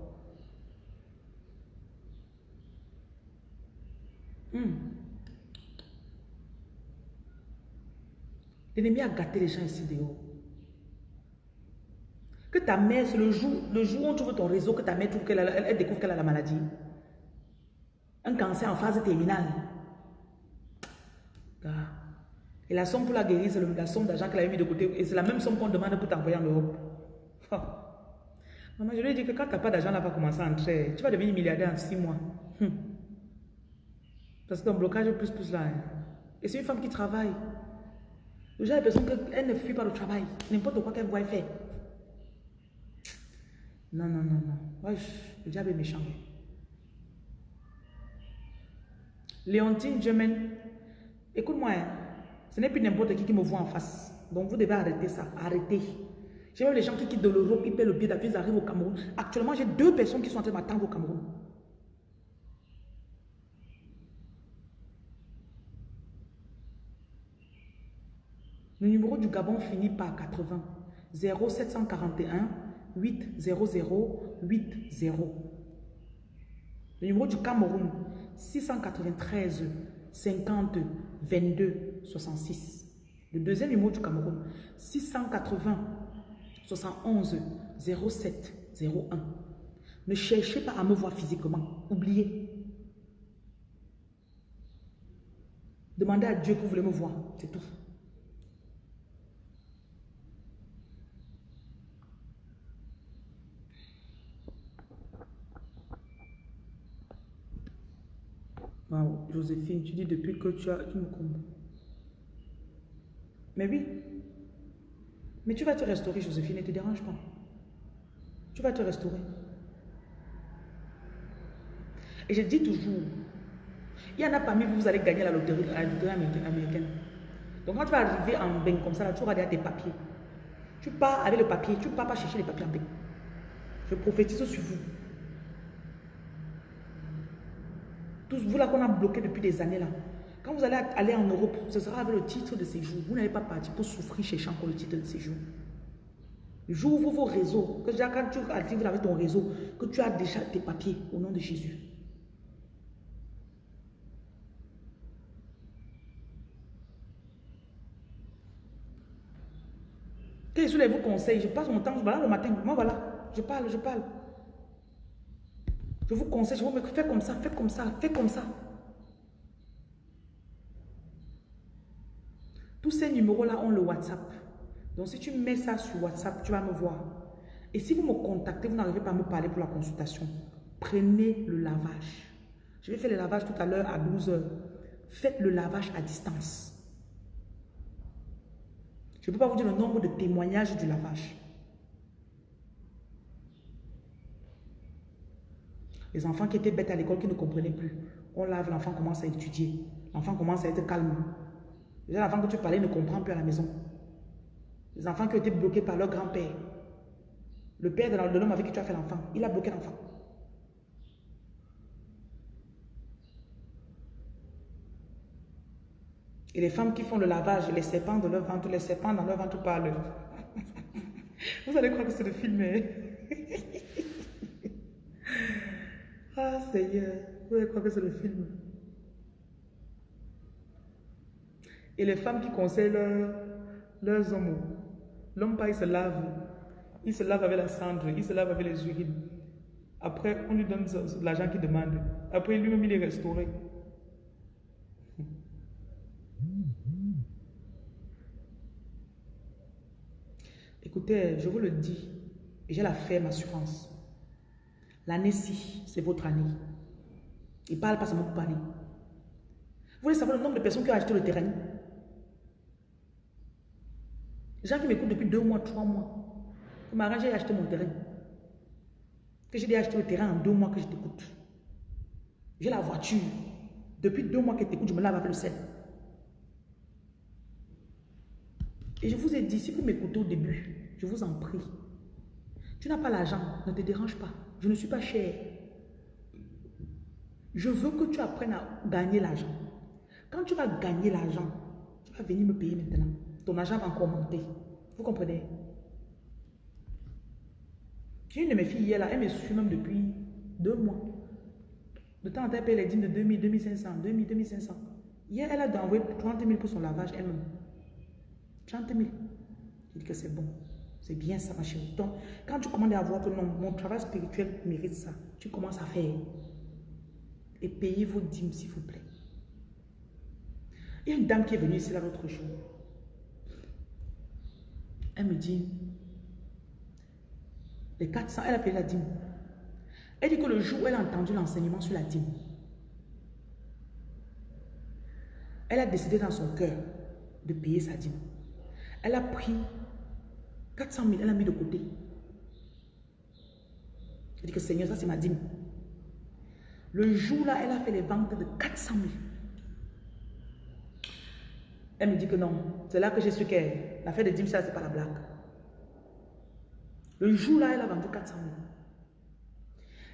Hmm. L'ennemi a gâté les gens ici dehors. Que ta mère, c'est le jour, le jour où on trouve ton réseau, que ta mère trouve qu'elle elle découvre qu'elle a la maladie. Un cancer en phase terminale. Et la somme pour la guérir, c'est la somme d'argent qu'elle a mis de côté. Et c'est la même somme qu'on demande pour t'envoyer en Europe. Maman, je lui ai dit que quand tu n'as pas d'argent, là va commencer à entrer. Tu vas devenir milliardaire en six mois. Hum. Parce que ton blocage plus plus là. Hein. Et c'est une femme qui travaille. J'ai l'impression qu'elle ne fuit pas le travail. N'importe quoi qu'elle voit faire. Non, non, non, non. le diable est méchant. Léontine Germain, écoute-moi, hein. Ce n'est plus n'importe qui qui me voit en face. Donc vous devez arrêter ça. Arrêtez. J'ai même les gens qui quittent de l'Europe, ils paient le billet d'avion, ils arrivent au Cameroun. Actuellement, j'ai deux personnes qui sont en train de m'attendre au Cameroun. Le numéro du Gabon finit par 80. 0741 800 80. Le numéro du Cameroun 693 50 22 66. Le deuxième numéro du Cameroun 680 71 07 01. Ne cherchez pas à me voir physiquement. Oubliez. Demandez à Dieu que vous voulez me voir. C'est tout. Joséphine, tu dis depuis que tu as... Me. Mais oui. Mais tu vas te restaurer, Joséphine, ne te dérange pas. Tu vas te restaurer. Et je dis toujours, il y en a parmi vous, vous allez gagner la loterie, américaine. Donc quand tu vas arriver en bain comme ça, là, tu auras tes papiers. Tu pars avec le papier, tu ne pars pas chercher les papiers en bain. Je prophétise sur vous. vous là qu'on a bloqué depuis des années là. Quand vous allez aller en Europe, ce sera avec le titre de séjour. Vous n'allez pas partir pour souffrir chercher encore le titre de séjour. Où vos réseaux, que déjà quand tu actives avec ton réseau, que tu as déjà tes papiers au nom de Jésus. Quels sont les vos conseils Je passe mon temps, voilà le matin, moi voilà, je parle, je parle. Je vous conseille, je vous dis, faites comme ça, faites comme ça, faites comme ça. Tous ces numéros-là ont le WhatsApp. Donc, si tu mets ça sur WhatsApp, tu vas me voir. Et si vous me contactez, vous n'arrivez pas à me parler pour la consultation, prenez le lavage. Je vais faire le lavage tout à l'heure à 12 h Faites le lavage à distance. Je ne peux pas vous dire le nombre de témoignages du lavage. Les enfants qui étaient bêtes à l'école, qui ne comprenaient plus. On lave, l'enfant commence à étudier. L'enfant commence à être calme. Les enfants que tu parlais ne comprend plus à la maison. Les enfants qui ont été bloqués par leur grand-père. Le père de l'homme avec qui tu as fait l'enfant, il a bloqué l'enfant. Et les femmes qui font le lavage, les serpents de leur ventre, les serpents dans leur ventre parlent. Vous allez croire que c'est le film. Hein? Ah Seigneur, vous allez croire que c'est le film. Et les femmes qui conseillent leurs hommes, l'homme pas, il se lave. Il se lave avec la cendre, il se lave avec les urines. Après, on lui donne l'argent qu'il demande. Après, lui-même, il est restauré. Écoutez, je vous le dis, j'ai la ferme assurance. L'année-ci, c'est votre année. Il parle pas seulement pour parler. Vous voulez savoir le nombre de personnes qui ont acheté le terrain? Les gens qui m'écoutent depuis deux mois, trois mois. Pour m'arranger j'ai acheté mon terrain. Que j'ai acheté le terrain en deux mois que je t'écoute. J'ai la voiture. Depuis deux mois que je t'écoute, je me lave avec le sel. Et je vous ai dit, si vous m'écoutez au début, je vous en prie. Tu n'as pas l'argent, ne te dérange pas. Je ne suis pas cher. Je veux que tu apprennes à gagner l'argent. Quand tu vas gagner l'argent, tu vas venir me payer maintenant. Ton argent va encore monter. Vous comprenez? J'ai une de mes filles hier là, elle me suit même depuis deux mois. De temps en temps, elle paye les dîmes de 2000, 2500, 2000, 2500. Hier, elle a envoyé 30 000 pour son lavage elle-même. 30 000. Je dis que c'est bon. C'est bien ça, ma chérie. Donc, quand tu commences à voir que non, mon travail spirituel mérite ça, tu commences à faire. Et payez vos dîmes, s'il vous plaît. Il y a une dame qui est venue ici l'autre jour. Elle me dit, les 400, elle a payé la dîme. Elle dit que le jour où elle a entendu l'enseignement sur la dîme, elle a décidé dans son cœur de payer sa dîme. Elle a pris 400 000, elle a mis de côté. Elle dit que Seigneur, ça c'est ma dîme. Le jour-là, elle a fait les ventes de 400 000. Elle me dit que non, c'est là que j'ai su que l'affaire de dîme, ça, c'est pas la blague. Le jour-là, elle a vendu 400 000.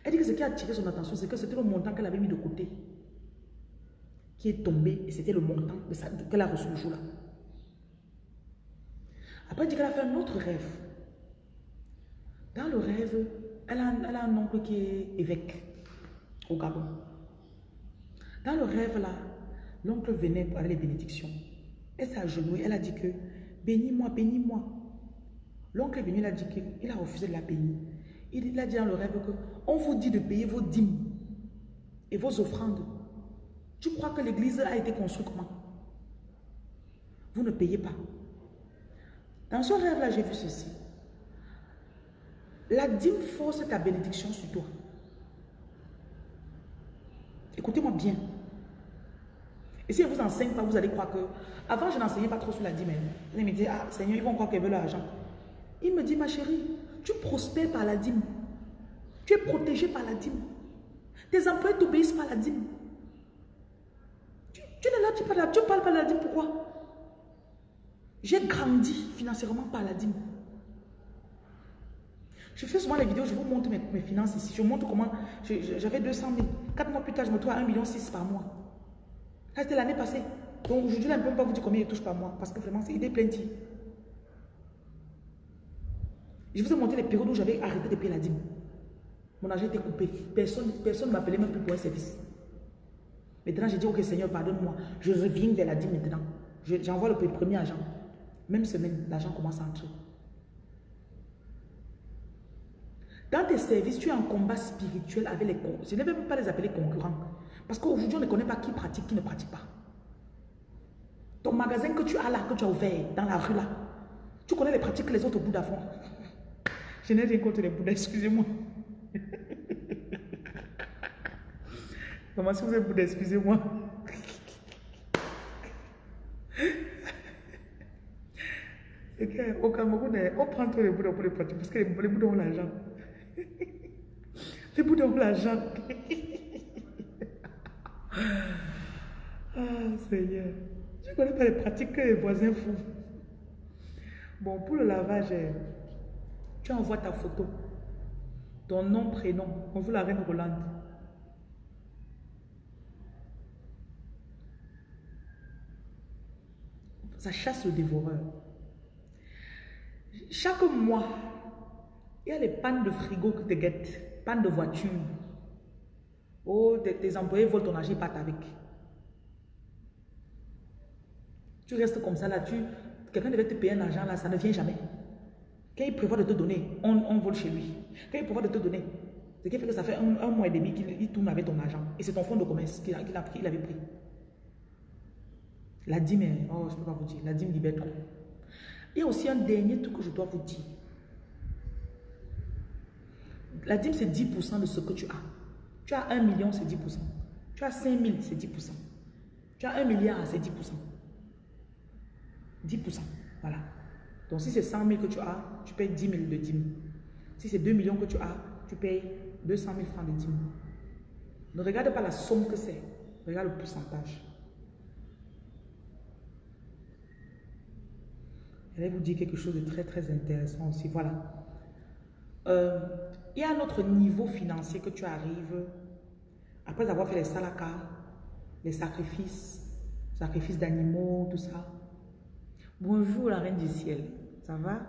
Elle dit que ce qui a attiré son attention, c'est que c'était le montant qu'elle avait mis de côté qui est tombé et c'était le montant qu'elle a reçu le jour-là. Après, elle dit qu'elle a fait un autre rêve. Dans le rêve, elle a, elle a un oncle qui est évêque au Gabon. Dans le rêve là, l'oncle venait pour avoir les bénédictions. Elle s'est agenouillée, elle a dit que bénis-moi, bénis-moi. L'oncle est venu, il a dit qu'il a refusé de la bénir. Il, a dit dans le rêve que on vous dit de payer vos dîmes et vos offrandes. Tu crois que l'église a été construite comment? Vous ne payez pas. Dans ce rêve-là, j'ai vu ceci. La dîme force ta bénédiction sur toi. Écoutez-moi bien. Et si elle vous enseigne pas, vous allez croire que... Avant, je n'enseignais pas trop sur la dîme. Elle me dit, ah Seigneur, ils vont croire qu'elle veut l'argent. Il me dit, ma chérie, tu prospères par la dîme. Tu es protégé par la dîme. Tes employés t'obéissent par la dîme. Tu, n'es là, tu parles, tu parles de la dîme, pourquoi? J'ai grandi financièrement par la dîme. Je fais souvent les vidéos, je vous montre mes, finances ici. Je vous montre comment j'avais 200 000. Quatre mois plus tard, je me trouve à 1,6 million par mois. C'était l'année passée. Donc aujourd'hui, je ne peux pas vous dire combien il touche par mois. Parce que vraiment, c'est idée plenty. Je vous ai montré les périodes où j'avais arrêté de payer la dîme. Mon argent était coupé. Personne personne ne m'appelait même plus pour un service. Maintenant, j'ai dit, ok Seigneur, pardonne-moi. Je reviens vers la dîme maintenant. J'envoie le premier argent. Même semaine, l'argent commence à entrer. Dans tes services, tu es en combat spirituel avec les. Je ne vais même pas les appeler concurrents. Parce qu'aujourd'hui, on ne connaît pas qui pratique, qui ne pratique pas. Ton magasin que tu as là, que tu as ouvert dans la rue là, tu connais les pratiques que les autres Bouddhas font. Je n'ai rien contre les Bouddhas, excusez-moi. Comment si vous êtes Bouddha, excusez-moi. Qu'au Cameroun, on prend tous les Bouddhas pour les pratiques parce que les Bouddhas ont l'argent. Les Bouddhas ont l'argent. Ah, Seigneur. Je ne connais pas les pratiques que les voisins font. Bon, pour le lavage, tu envoies ta photo, ton nom, prénom. On veut la reine Rolande. Ça chasse le dévoreur. Chaque mois, il y a les pannes de frigo qui te guettent, pannes de voiture. Oh, tes, employés volent ton argent, ils partent avec. Tu restes comme ça là, tu, quelqu'un devait te payer un argent là, ça ne vient jamais. Quand il prévoit de te donner, on, vole chez lui. Quand il prévoit de te donner, ce qui fait que ça fait un, mois et demi qu'il tourne avec ton argent. Et c'est ton fonds de commerce qu'il avait pris. La dîme, oh, je ne peux pas vous dire, la dîme libère trop. Il y a aussi un dernier truc que je dois vous dire. La dîme, c'est 10% de ce que tu as. Tu as 1 million, c'est 10%. Tu as 5 000, c'est 10%. Tu as 1 milliard, c'est 10%. 10%. Voilà. Donc si c'est 100 000 que tu as, tu payes 10 000 de dîme. Si c'est 2 millions que tu as, tu payes 200 000 francs de dîme. Ne regarde pas la somme que c'est. Regarde le pourcentage. Je vais vous dire quelque chose de très très intéressant aussi. Voilà. Euh, il y a un autre niveau financier que tu arrives Après avoir fait les salakas, les sacrifices, sacrifices d'animaux, tout ça. Bonjour la reine du ciel, ça va?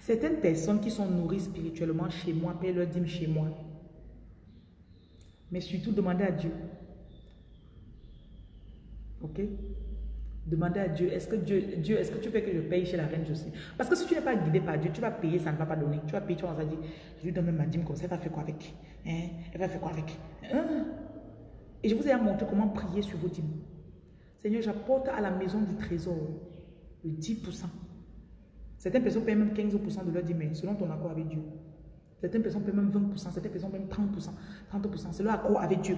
Certaines personnes qui sont nourries spirituellement chez moi payent leur dîme chez moi. Mais surtout, demandez à Dieu. Ok? Demandez à Dieu, est-ce que Dieu, Dieu est-ce que tu fais que je paye chez la reine Josie Parce que si tu n'es pas guidé par Dieu, tu vas payer, ça ne va pas donner. Tu vas payer, tu vas dire, je lui donne ma dîme comme ça, elle va faire quoi avec? Hein? Elle va faire quoi avec? Hein? Et je vous ai montré comment prier sur vos dîmes. Seigneur, j'apporte à la maison du trésor le 10%. Certaines personnes payent même 15% de leur dîme, selon ton accord avec Dieu. Certaines personnes payent même 20%, certaines personnes payent même 30%. 30%, c'est leur accord avec Dieu.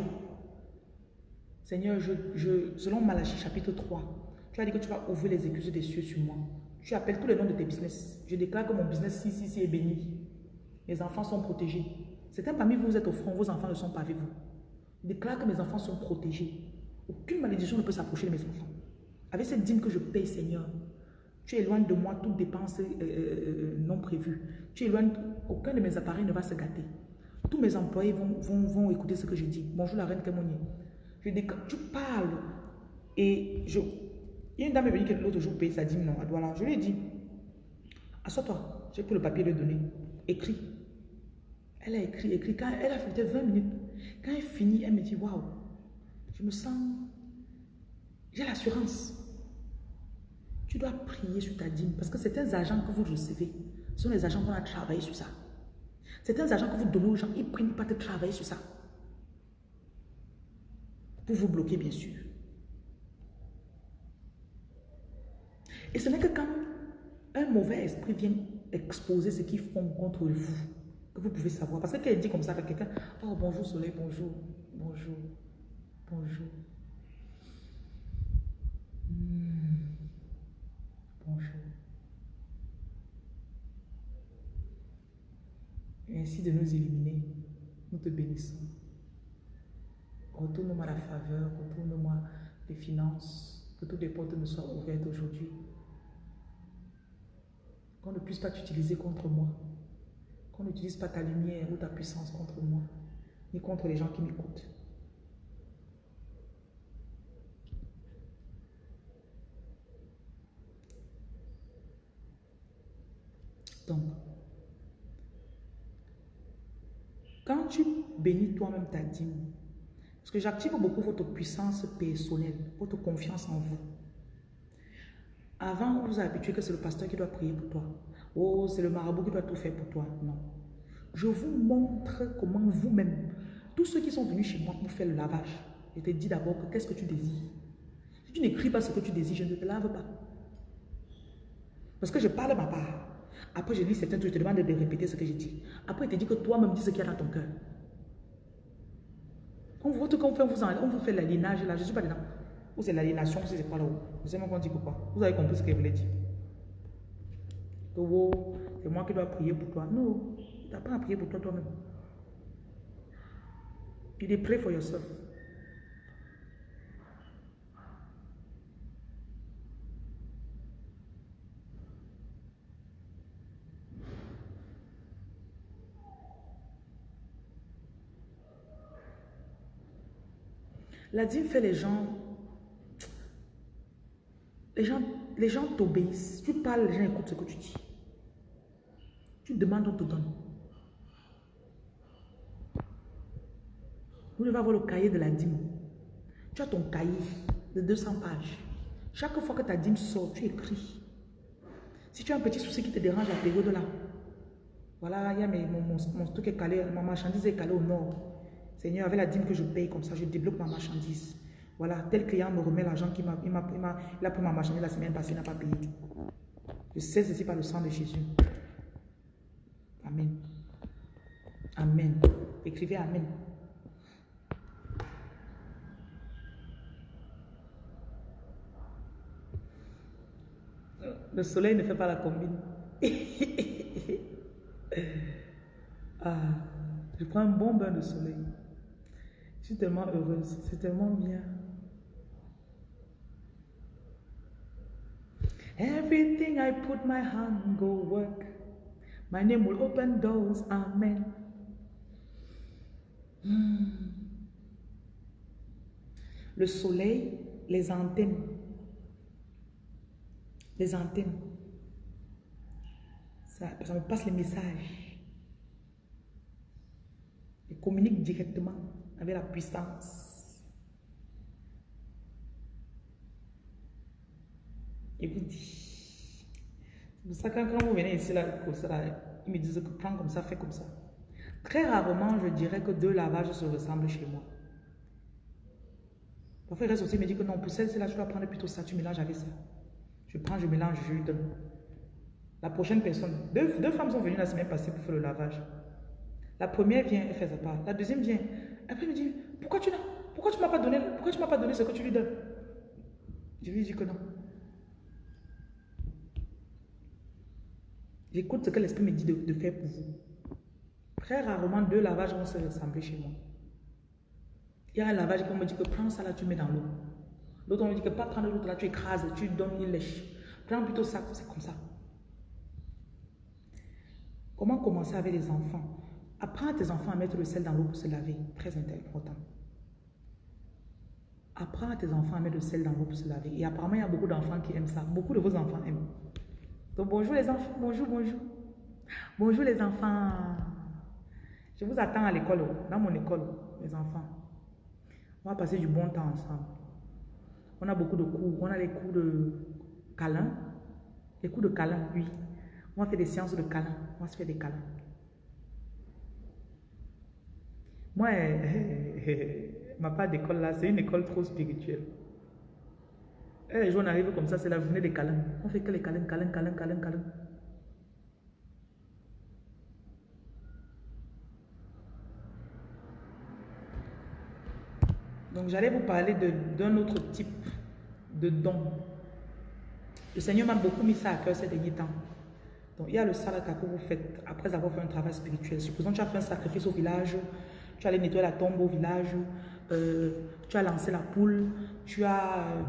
Seigneur, je, je, selon Malachie chapitre 3, tu as dit que tu vas ouvrir les écluses des cieux sur moi. Tu appelles tous les noms de tes business. Je déclare que mon business si, si, si est béni. Mes enfants sont protégés. Certains parmi vous, vous êtes au front, vos enfants ne sont pas avec vous. Je déclare que mes enfants sont protégés. Aucune malédiction ne peut s'approcher de mes enfants. Avec cette dîme que je paye, Seigneur, tu éloignes de moi toute dépense euh, euh, euh, non prévue. Tu éloignes, aucun de mes appareils ne va se gâter. Tous mes employés vont, vont, vont écouter ce que je dis. Bonjour la reine Kémonier. Je dis, tu parles et je, une dame est venue l'autre jour payer sa dîme, non, voilà. Je lui ai dit, assois-toi, j'ai pris le papier de donner, écris. Elle a écrit, écrit. Quand elle a fait 20 minutes, quand elle finit, elle me dit, waouh, je me sens, j'ai l'assurance. Tu dois prier sur ta dîme parce que certains agents que vous recevez sont les agents qui ont travaillé sur ça. Certains agents que vous donnez aux gens, ils ne prennent pas de travailler sur ça. Pour vous bloquer, bien sûr. Et ce n'est que quand un mauvais esprit vient exposer ce qu'ils font contre vous, que vous pouvez savoir. Parce que quand elle dit comme ça à quelqu'un, oh bonjour soleil, bonjour, bonjour, bonjour. Hmm. Bonjour. Ainsi de nous éliminer, nous te bénissons. Retourne-moi la faveur, retourne-moi les finances, que toutes les portes me soient ouvertes aujourd'hui qu'on ne puisse pas t'utiliser contre moi. Qu'on n'utilise pas ta lumière ou ta puissance contre moi, ni contre les gens qui m'écoutent. Donc, quand tu bénis toi-même ta dîme, parce que j'active beaucoup votre puissance personnelle, votre confiance en vous. Avant, vous a habitué que c'est le pasteur qui doit prier pour toi. Oh, c'est le marabout qui doit tout faire pour toi. Non. Je vous montre comment vous-même, tous ceux qui sont venus chez moi pour faire le lavage, je te dis d'abord que qu'est-ce que tu désires. Si tu n'écris pas ce que tu désires, je ne te lave pas. Parce que je parle ma part. Après, je lis certains trucs, je te demande de répéter ce que j'ai dit. Après, il te dit que toi-même dis ce qu'il y a dans ton cœur. On voit on vous, on vous fait l'aliénage là, je ne suis pas dedans. Ou c'est l'aliénation, ou c'est pas là-haut. Vous savez qu'on dit pourquoi Vous avez compris ce qu'il voulait dire. C'est moi qui dois prier pour toi. Non, tu n'as pas à prier pour toi toi-même. Il est pray for yourself. La dîme fait les gens les gens, les gens t'obéissent. Tu parles, les gens écoutent ce que tu dis. Tu demandes, on te donne. Vous devez avoir le cahier de la dîme. Tu as ton cahier de 200 pages. Chaque fois que ta dîme sort, tu écris. Si tu as un petit souci qui te dérange à la période là, voilà, il y a mon, mon, truc est calé, ma marchandise est calée au nord. Seigneur, avec la dîme que je paye comme ça, je débloque ma marchandise. Voilà, tel client me remet l'argent qu'il m'a, il a pris ma marchandise la semaine passée, il n'a pas payé. Je sais ceci par le sang de Jésus. Amen. Amen. Écrivez Amen. Le soleil ne fait pas la combine. ah, je prends un bon bain de soleil. Je suis tellement heureuse. C'est tellement bien. Everything I put my hand go work. My name will open doors. Amen. Hmm. Le soleil, les antennes. Les antennes. Ça, ça me passe les messages. Et communique directement avec la puissance. Et vous dit. C'est pour ça que quand vous venez ici, là, ils me disent que prends comme ça, fais comme ça. Très rarement, je dirais que deux lavages se ressemblent chez moi. Parfois, il reste aussi, il me dit que non, pour celle-ci, là, tu dois prendre plutôt ça, tu mélanges avec ça. Je prends, je mélange, je donne. La prochaine personne, deux, femmes sont venues la semaine passée pour faire le lavage. La première vient, elle fait sa part. La deuxième vient. Après, elle me dit, pourquoi tu n'as, pas donné, m'as pas donné ce que tu lui donnes? Je lui dis que non. J'écoute ce que l'esprit me dit de, faire pour vous. Très rarement, deux lavages vont se ressembler chez moi. Il y a un lavage qui me dit que prends ça là, tu mets dans l'eau. L'autre, on me dit que pas prendre l'autre là, tu écrases, tu donnes, il lèche. Prends plutôt ça, c'est comme ça. Comment commencer avec les enfants? Apprends à tes enfants à mettre le sel dans l'eau pour se laver. Très important. Apprends à tes enfants à mettre le sel dans l'eau pour se laver. Et apparemment, il y a beaucoup d'enfants qui aiment ça. Beaucoup de vos enfants aiment. Donc, bonjour les enfants. Bonjour, bonjour. Bonjour les enfants. Je vous attends à l'école, dans mon école, mes enfants. On va passer du bon temps ensemble. On a beaucoup de cours. On a les cours de câlin. Les cours de câlin, oui. On va faire des séances de câlin. On va se faire des câlins. Moi, ma part d'école là, c'est une école trop spirituelle. Et les jours on arrive comme ça, c'est la journée des câlins. On fait que les câlins, câlins, câlins, câlins, câlins. Donc, j'allais vous parler d'un autre type de don. Le Seigneur m'a beaucoup mis ça à cœur ces derniers temps. Donc, il y a le salaka que vous faites après avoir fait un travail spirituel. Supposons que tu as fait un sacrifice au village, tu as allé nettoyer la tombe au village, euh, tu as lancé la poule, tu as euh,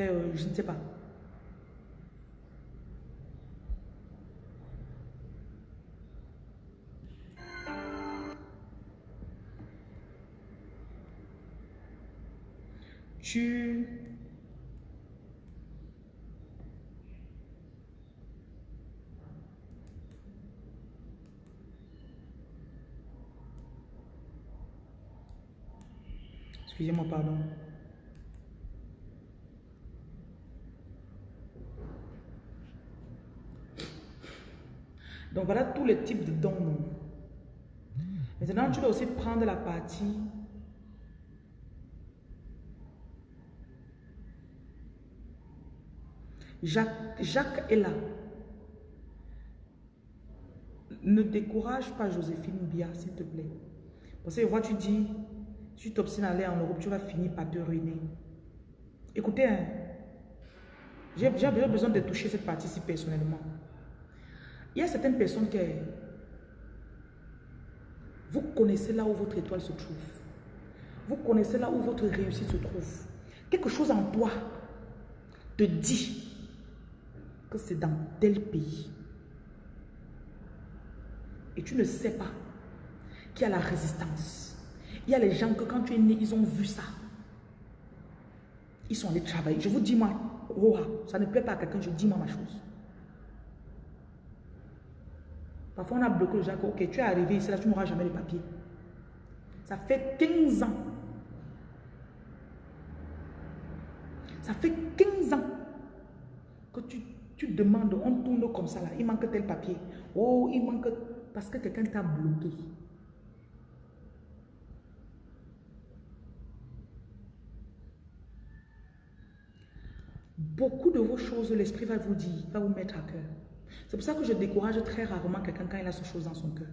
fait, euh, je ne sais pas, tu Excusez-moi, pardon. Donc voilà tous les types de dons. Maintenant, tu dois aussi prendre la partie Jacques, est là. Ne décourage pas Joséphine Bia, s'il te plaît. Parce que vois, tu dis, si tu t'obstines à aller en Europe, tu vas finir par te ruiner. Écoutez, hein, j'ai besoin de toucher cette partie-ci personnellement. Il y a certaines personnes qui... Vous connaissez là où votre étoile se trouve. Vous connaissez là où votre réussite se trouve. Quelque chose en toi te dit que c'est dans tel pays. Et tu ne sais pas qu'il y a la résistance. Il y a les gens que quand tu es né, ils ont vu ça. Ils sont allés travailler. Je vous dis, moi, ça ne plaît pas à quelqu'un, je dis moi ma chose. Parfois, on a bloqué les gens ok, tu es arrivé ici, là, tu n'auras jamais les papiers. Ça fait 15 ans. Ça fait 15 ans que tu tu demandes, on tourne comme ça là, il manque tel papier. Oh, il manque parce que quelqu'un t'a bloqué. Beaucoup de vos choses, l'esprit va vous dire, va vous mettre à cœur. C'est pour ça que je décourage très rarement quelqu'un quand il a ce chose dans son cœur.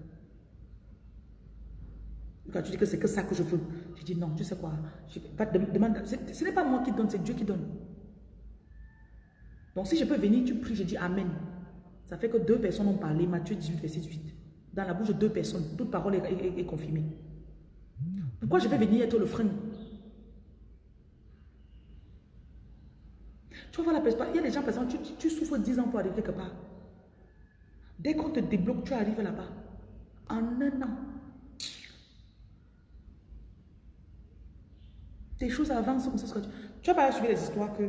Quand tu dis que c'est que ça que je veux, je dis non, tu sais quoi, demande, ce n'est pas moi qui donne, c'est Dieu qui donne. Donc si je peux venir, tu pries, je dis Amen. Ça fait que deux personnes ont parlé, Matthieu 18, verset 18. Dans la bouche de deux personnes, toute parole est, confirmée. Pourquoi je vais venir être le frein? Tu voir la personne, il y a des gens, par exemple, tu, tu souffres 10 ans pour arriver quelque part. Dès qu'on te débloque, tu arrives là-bas. En un an. ces choses avancent comme ça. Tu, as pas suivi les histoires que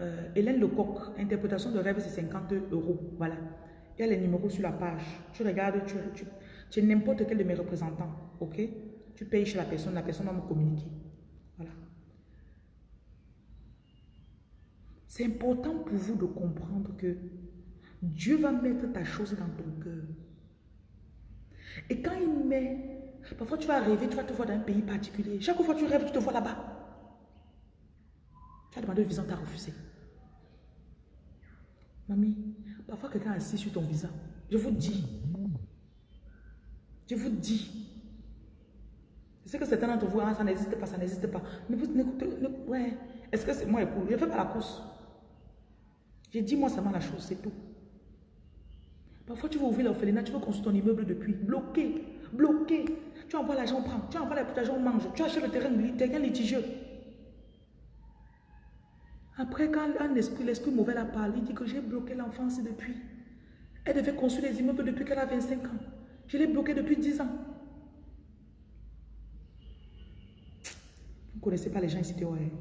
euh, Hélène Lecoq, interprétation de rêve, c'est 50 euros. Voilà. Il y a les numéros sur la page. Tu regardes, tu, tu, tu es n'importe quel de mes représentants. Ok? Tu payes chez la personne, la personne va me communiquer. Voilà. C'est important pour vous de comprendre que Dieu va mettre ta chose dans ton cœur. Et quand il met, parfois tu vas rêver, tu vas te voir dans un pays particulier. Chaque fois que tu rêves, tu te vois là-bas. Tu as demandé le visa, tu as refusé. Mamie, parfois quelqu'un assis sur ton visa. Je vous dis. Je vous dis. Je sais que certains d'entre vous, ah, ça n'existe pas, ça n'existe pas. Mais vous n'écoutez, ouais. Est-ce que c'est moi, écoute, je ne fais pas la course. J'ai dit moi seulement la chose, c'est tout. Parfois, tu veux ouvrir l'orphelinat, tu veux construire ton immeuble depuis. Bloqué, bloqué. Tu envoies l'argent, on prend. Tu envoies l'argent, on mange. Tu achètes le terrain, terrain litigieux. Après, quand un esprit, l'esprit mauvais la parlé, il dit que j'ai bloqué l'enfance depuis. Elle devait construire les immeubles depuis qu'elle a 25 ans. Je l'ai bloqué depuis 10 ans. Vous ne connaissez pas les gens ici, ouais.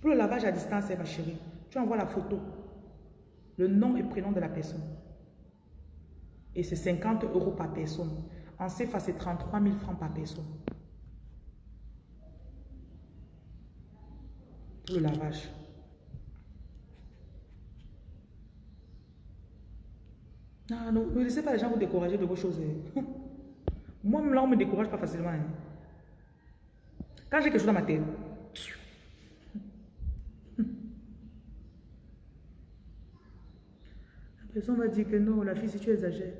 Pour le lavage à distance, ma chérie, tu envoies la photo le nom et prénom de la personne. Et c'est 50 euros par personne. En CFA, c'est 33 000 francs par personne. Pour le lavage. Non, non, ne laissez pas les gens vous décourager de vos choses. Hein. Moi, là, on ne me décourage pas facilement. Hein. Quand j'ai quelque chose dans ma tête, personne va dire que non, la fille, si tu exagères.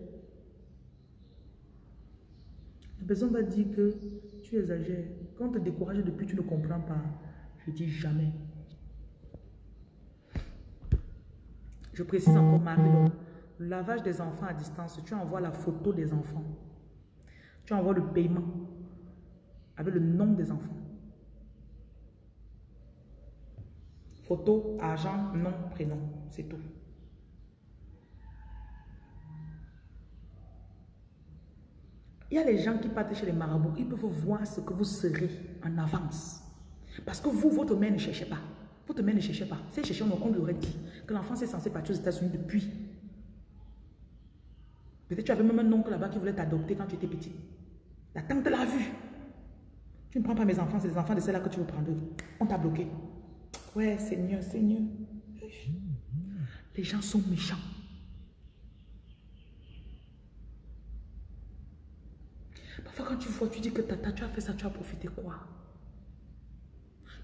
La personne va dire que tu exagères. Quand on te décourage depuis, tu ne comprends pas. Je dis jamais. Je précise encore, Marie, le lavage des enfants à distance, tu envoies la photo des enfants. Tu envoies le paiement avec le nom des enfants. Photo, argent, nom, prénom, c'est tout. Il y a les gens qui partent chez les marabouts, ils peuvent voir ce que vous serez en avance. Parce que vous, votre mère ne cherchez pas. Votre mère ne cherchait pas. Si elle cherchait, on lui aurait dit que l'enfant est censé partir aux États-Unis depuis. Peut-être tu avais même un oncle là-bas qui voulait t'adopter quand tu étais petit. La tante l'a vu. Tu ne prends pas mes enfants, c'est les enfants de celle-là que tu veux prendre. On t'a bloqué. Ouais, Seigneur, Seigneur. Les gens sont méchants. Parfois, quand tu vois, tu dis que tata, tu as fait ça, tu as profité quoi?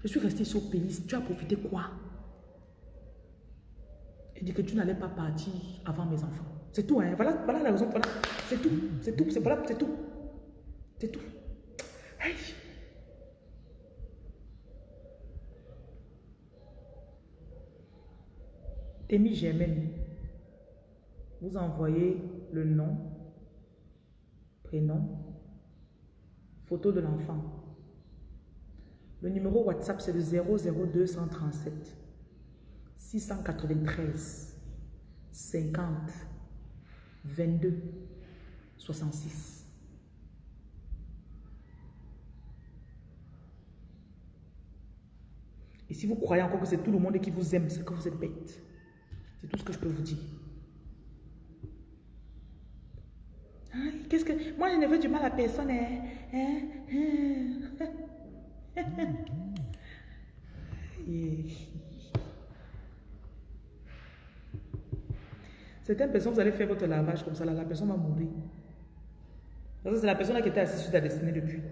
Je suis resté sur le pays, tu as profité quoi? Il dit que tu n'allais pas partir avant mes enfants. C'est tout, hein. Voilà, voilà la raison. Voilà. C'est tout. C'est tout. C'est voilà, c'est tout. C'est tout. Hey. Amy Germaine, vous envoyez le nom, prénom, photo de l'enfant. Le numéro WhatsApp, c'est le 00237 693 50 22 66. Et si vous croyez encore que c'est tout le monde qui vous aime, c'est que vous êtes bête. C'est tout ce que je peux vous dire. Qu'est-ce que... Moi, je ne veux du mal à personne. Hein? Hein? Certaines personnes, vous allez faire votre lavage comme ça, la personne va mourir. C'est la personne qui était assise sur ta destinée depuis.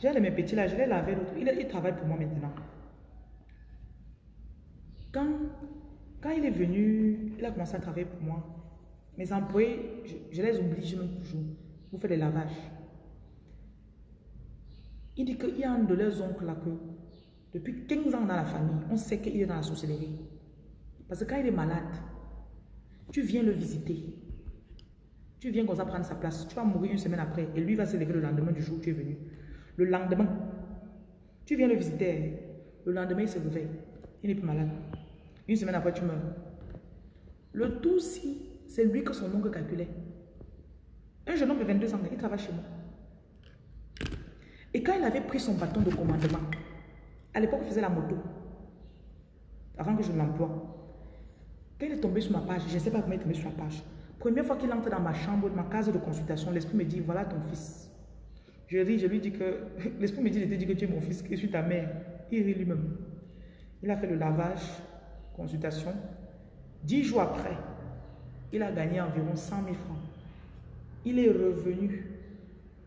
J'ai les mes petits là, je l'ai lavé l'autre. Il, il, travaille pour moi maintenant. Quand, quand il est venu, il a commencé à travailler pour moi. Mes employés, je, les oublie, je même toujours. Vous faites des lavages. Il dit qu'il y a un de leurs oncles là que, depuis 15 ans dans la famille, on sait qu'il est dans la sorcellerie. Parce que quand il est malade, tu viens le visiter. Tu viens comme ça prendre sa place. Tu vas mourir une semaine après. Et lui va se lever le lendemain du jour où tu es venu. Le lendemain, tu viens le visiter. Le lendemain, il se réveille. Il n'est plus malade. Une semaine après, tu meurs. Le tout si c'est lui que son oncle calculait. Un jeune homme de 22 ans, il travaille chez moi. Et quand il avait pris son bâton de commandement, à l'époque, il faisait la moto, avant que je l'emploie. Quand il est tombé sur ma page, je ne sais pas comment il est tombé sur la page. Première fois qu'il entre dans ma chambre, ma case de consultation, l'esprit me dit, voilà ton fils. Je ris, je lui dis que, l'esprit me dit, il te dit que tu es mon fils, que je suis ta mère. Il rit lui-même. Il a fait le lavage, consultation. Dix jours après, il a gagné environ 100 000 francs. Il est revenu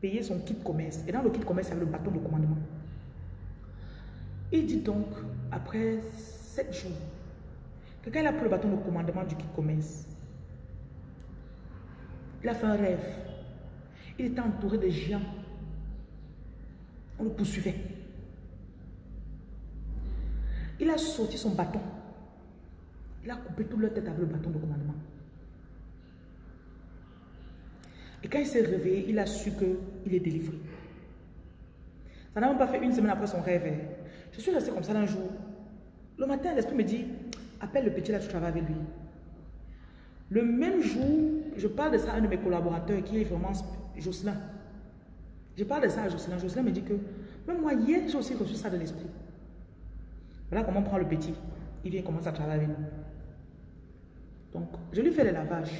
payer son kit commerce. Et dans le kit commerce, il y avait le bâton de commandement. Il dit donc, après sept jours, que quand il a pris le bâton de commandement du kit commerce, il a fait un rêve. Il était entouré de géants. On le poursuivait. Il a sorti son bâton. Il a coupé toute leur tête avec le bâton de commandement. Et quand il s'est réveillé, il a su qu'il est délivré. Ça n'a même pas fait une semaine après son rêve. Hein. Je suis resté comme ça un jour. Le matin, l'esprit me dit, appelle le petit là, tu travailles avec lui. Le même jour, je parle de ça à un de mes collaborateurs qui est vraiment Jocelyn. Je parle de ça à Jocelyn. Jocelyn me dit que, même moi, hier, j'ai aussi reçu ça de l'esprit. Voilà comment on prend le petit. Il vient commencer à travailler avec nous. Donc, je lui fais le lavage.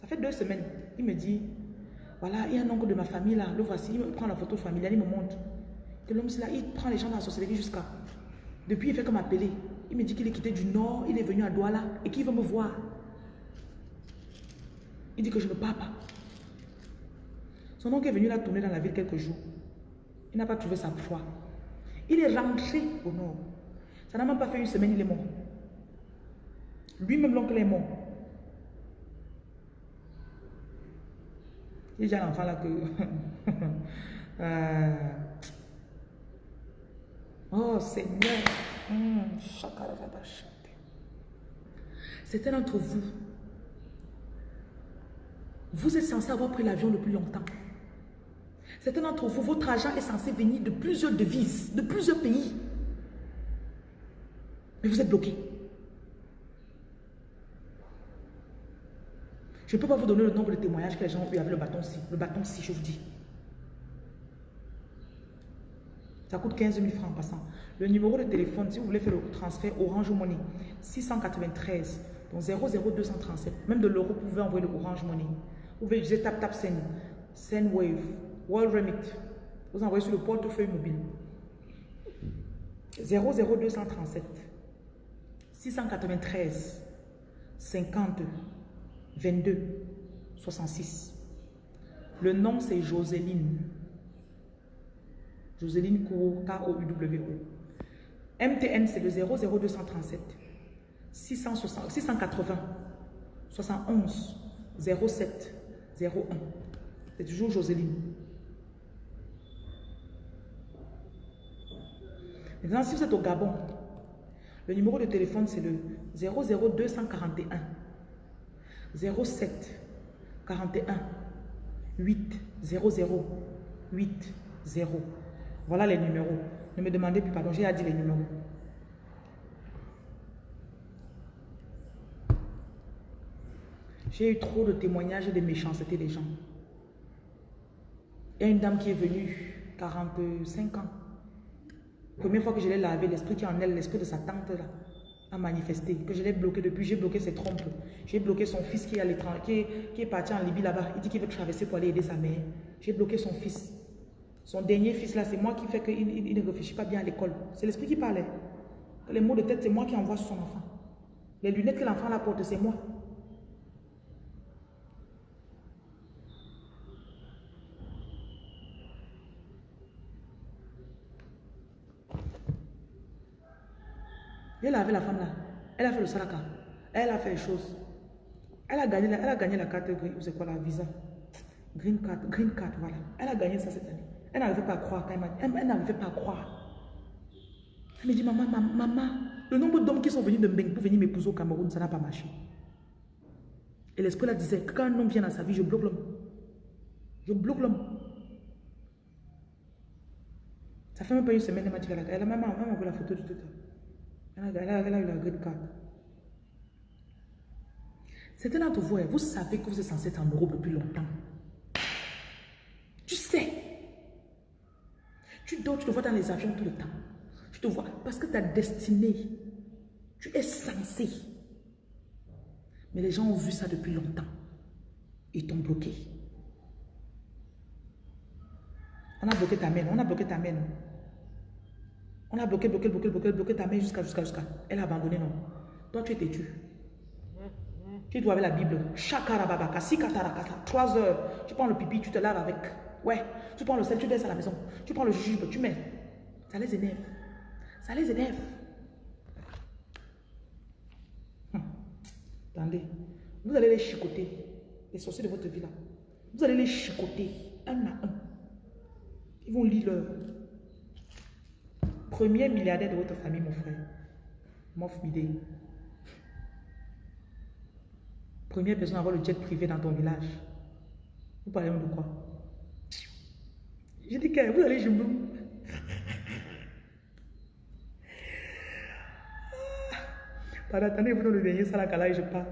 Ça fait deux semaines. Il me dit, voilà, il y a un oncle de ma famille là, le voici, il me prend la photo familiale, il me montre. Que l'homme là, il prend les gens dans la sorcellerie jusqu'à. Depuis, il fait comme appeler. Il me dit qu'il est quitté du nord, il est venu à Douala et qu'il veut me voir. Il dit que je ne pars pas. Son oncle est venu là tourner dans la ville quelques jours. Il n'a pas trouvé sa foi. Il est rentré au nord. Ça n'a même pas fait une semaine, il est mort. Lui-même, l'oncle est mort. Il y a un enfant là que... euh... Oh Seigneur. Mmh. Certains d'entre vous, vous êtes censé avoir pris l'avion depuis longtemps. Certains d'entre vous, votre argent est censé venir de plusieurs devises, de plusieurs pays. Mais vous êtes bloqué. Je ne peux pas vous donner le nombre de témoignages que les gens ont eu avec le bâton-ci. Le bâton-ci, je vous dis. Ça coûte 15 000 francs en passant. Le numéro de téléphone, si vous voulez faire le transfert Orange Money, 693, donc 00237. Même de l'euro, vous pouvez envoyer le Orange Money. Vous pouvez utiliser Tap Tap Send, Sendwave, World Remit. Vous envoyez sur le portefeuille mobile. 00237, 693, 50, 22 66. Le nom, c'est Joséline. Joséline K-O-U-W-E. MTN, c'est le 00237 660, 680 71 07 01. C'est toujours Joséline. Maintenant, si vous êtes au Gabon, le numéro de téléphone, c'est le 00241 07 41 8 00 8 0. Voilà les numéros. Ne me demandez plus pardon, j'ai dit les numéros. J'ai eu trop de témoignages de méchanceté des gens. Il y a une dame qui est venue, 45 ans. Première fois que je l'ai lavé, l'esprit qui en elle, l'esprit de sa tante là a manifesté, que je l'ai bloqué depuis, j'ai bloqué ses trompes. J'ai bloqué son fils qui est, qui, qui est parti en Libye là-bas. Il dit qu'il veut traverser pour aller aider sa mère. J'ai bloqué son fils. Son dernier fils là, c'est moi qui fais qu'il il, ne réfléchit pas bien à l'école. C'est l'esprit qui parlait. Les mots de tête, c'est moi qui envoie son enfant. Les lunettes que l'enfant porte, c'est moi. Elle a la femme là. Elle a fait le saraka. Elle a fait les choses. Elle a gagné, elle a gagné la carte c'est quoi la visa? Green card, green card, voilà. Elle a gagné ça cette année. Elle n'arrivait pas à croire quand elle, elle n'arrivait pas à croire. Elle me dit, maman, maman, maman, le nombre d'hommes qui sont venus de Mbeng pour venir m'épouser au Cameroun, ça n'a pas marché. Et l'esprit là disait, quand un homme vient dans sa vie, je bloque l'homme. Je bloque l'homme. Ça fait même pas une semaine, elle m'a dit elle a même envoyé la photo du tout. Ah, elle a, d'entre vous, hein, vous savez que vous êtes censé être en Europe depuis longtemps. Tu sais. Tu dors, tu te vois dans les avions tout le temps. Tu te vois parce que ta destinée. Tu es censé. Mais les gens ont vu ça depuis longtemps. Ils t'ont bloqué. On a bloqué ta main, on a bloqué ta main. On a bloqué, bloqué, bloqué, bloqué, bloqué ta main jusqu'à, jusqu'à, jusqu'à. Elle a abandonné, non. Toi, tu es têtu. Tu dois avec la Bible. Chakarababaka, sikatarakata. Trois heures. Tu prends le pipi, tu te laves avec. Ouais. Tu prends le sel, tu laisses à la maison. Tu prends le jujube, tu mets. Ça les énerve. Ça les énerve. Hum. Attendez. Vous allez les chicoter. Les sorciers de votre vie là. Vous allez les chicoter. Un à un. Ils vont lire leur. Premier milliardaire de votre famille, mon frère. Mof Bidé. Première personne à avoir le jet privé dans ton village. Vous parlez de quoi? J'ai dit que vous allez jouer. Pardon, attendez, vous dans le dernier salakala et je pars.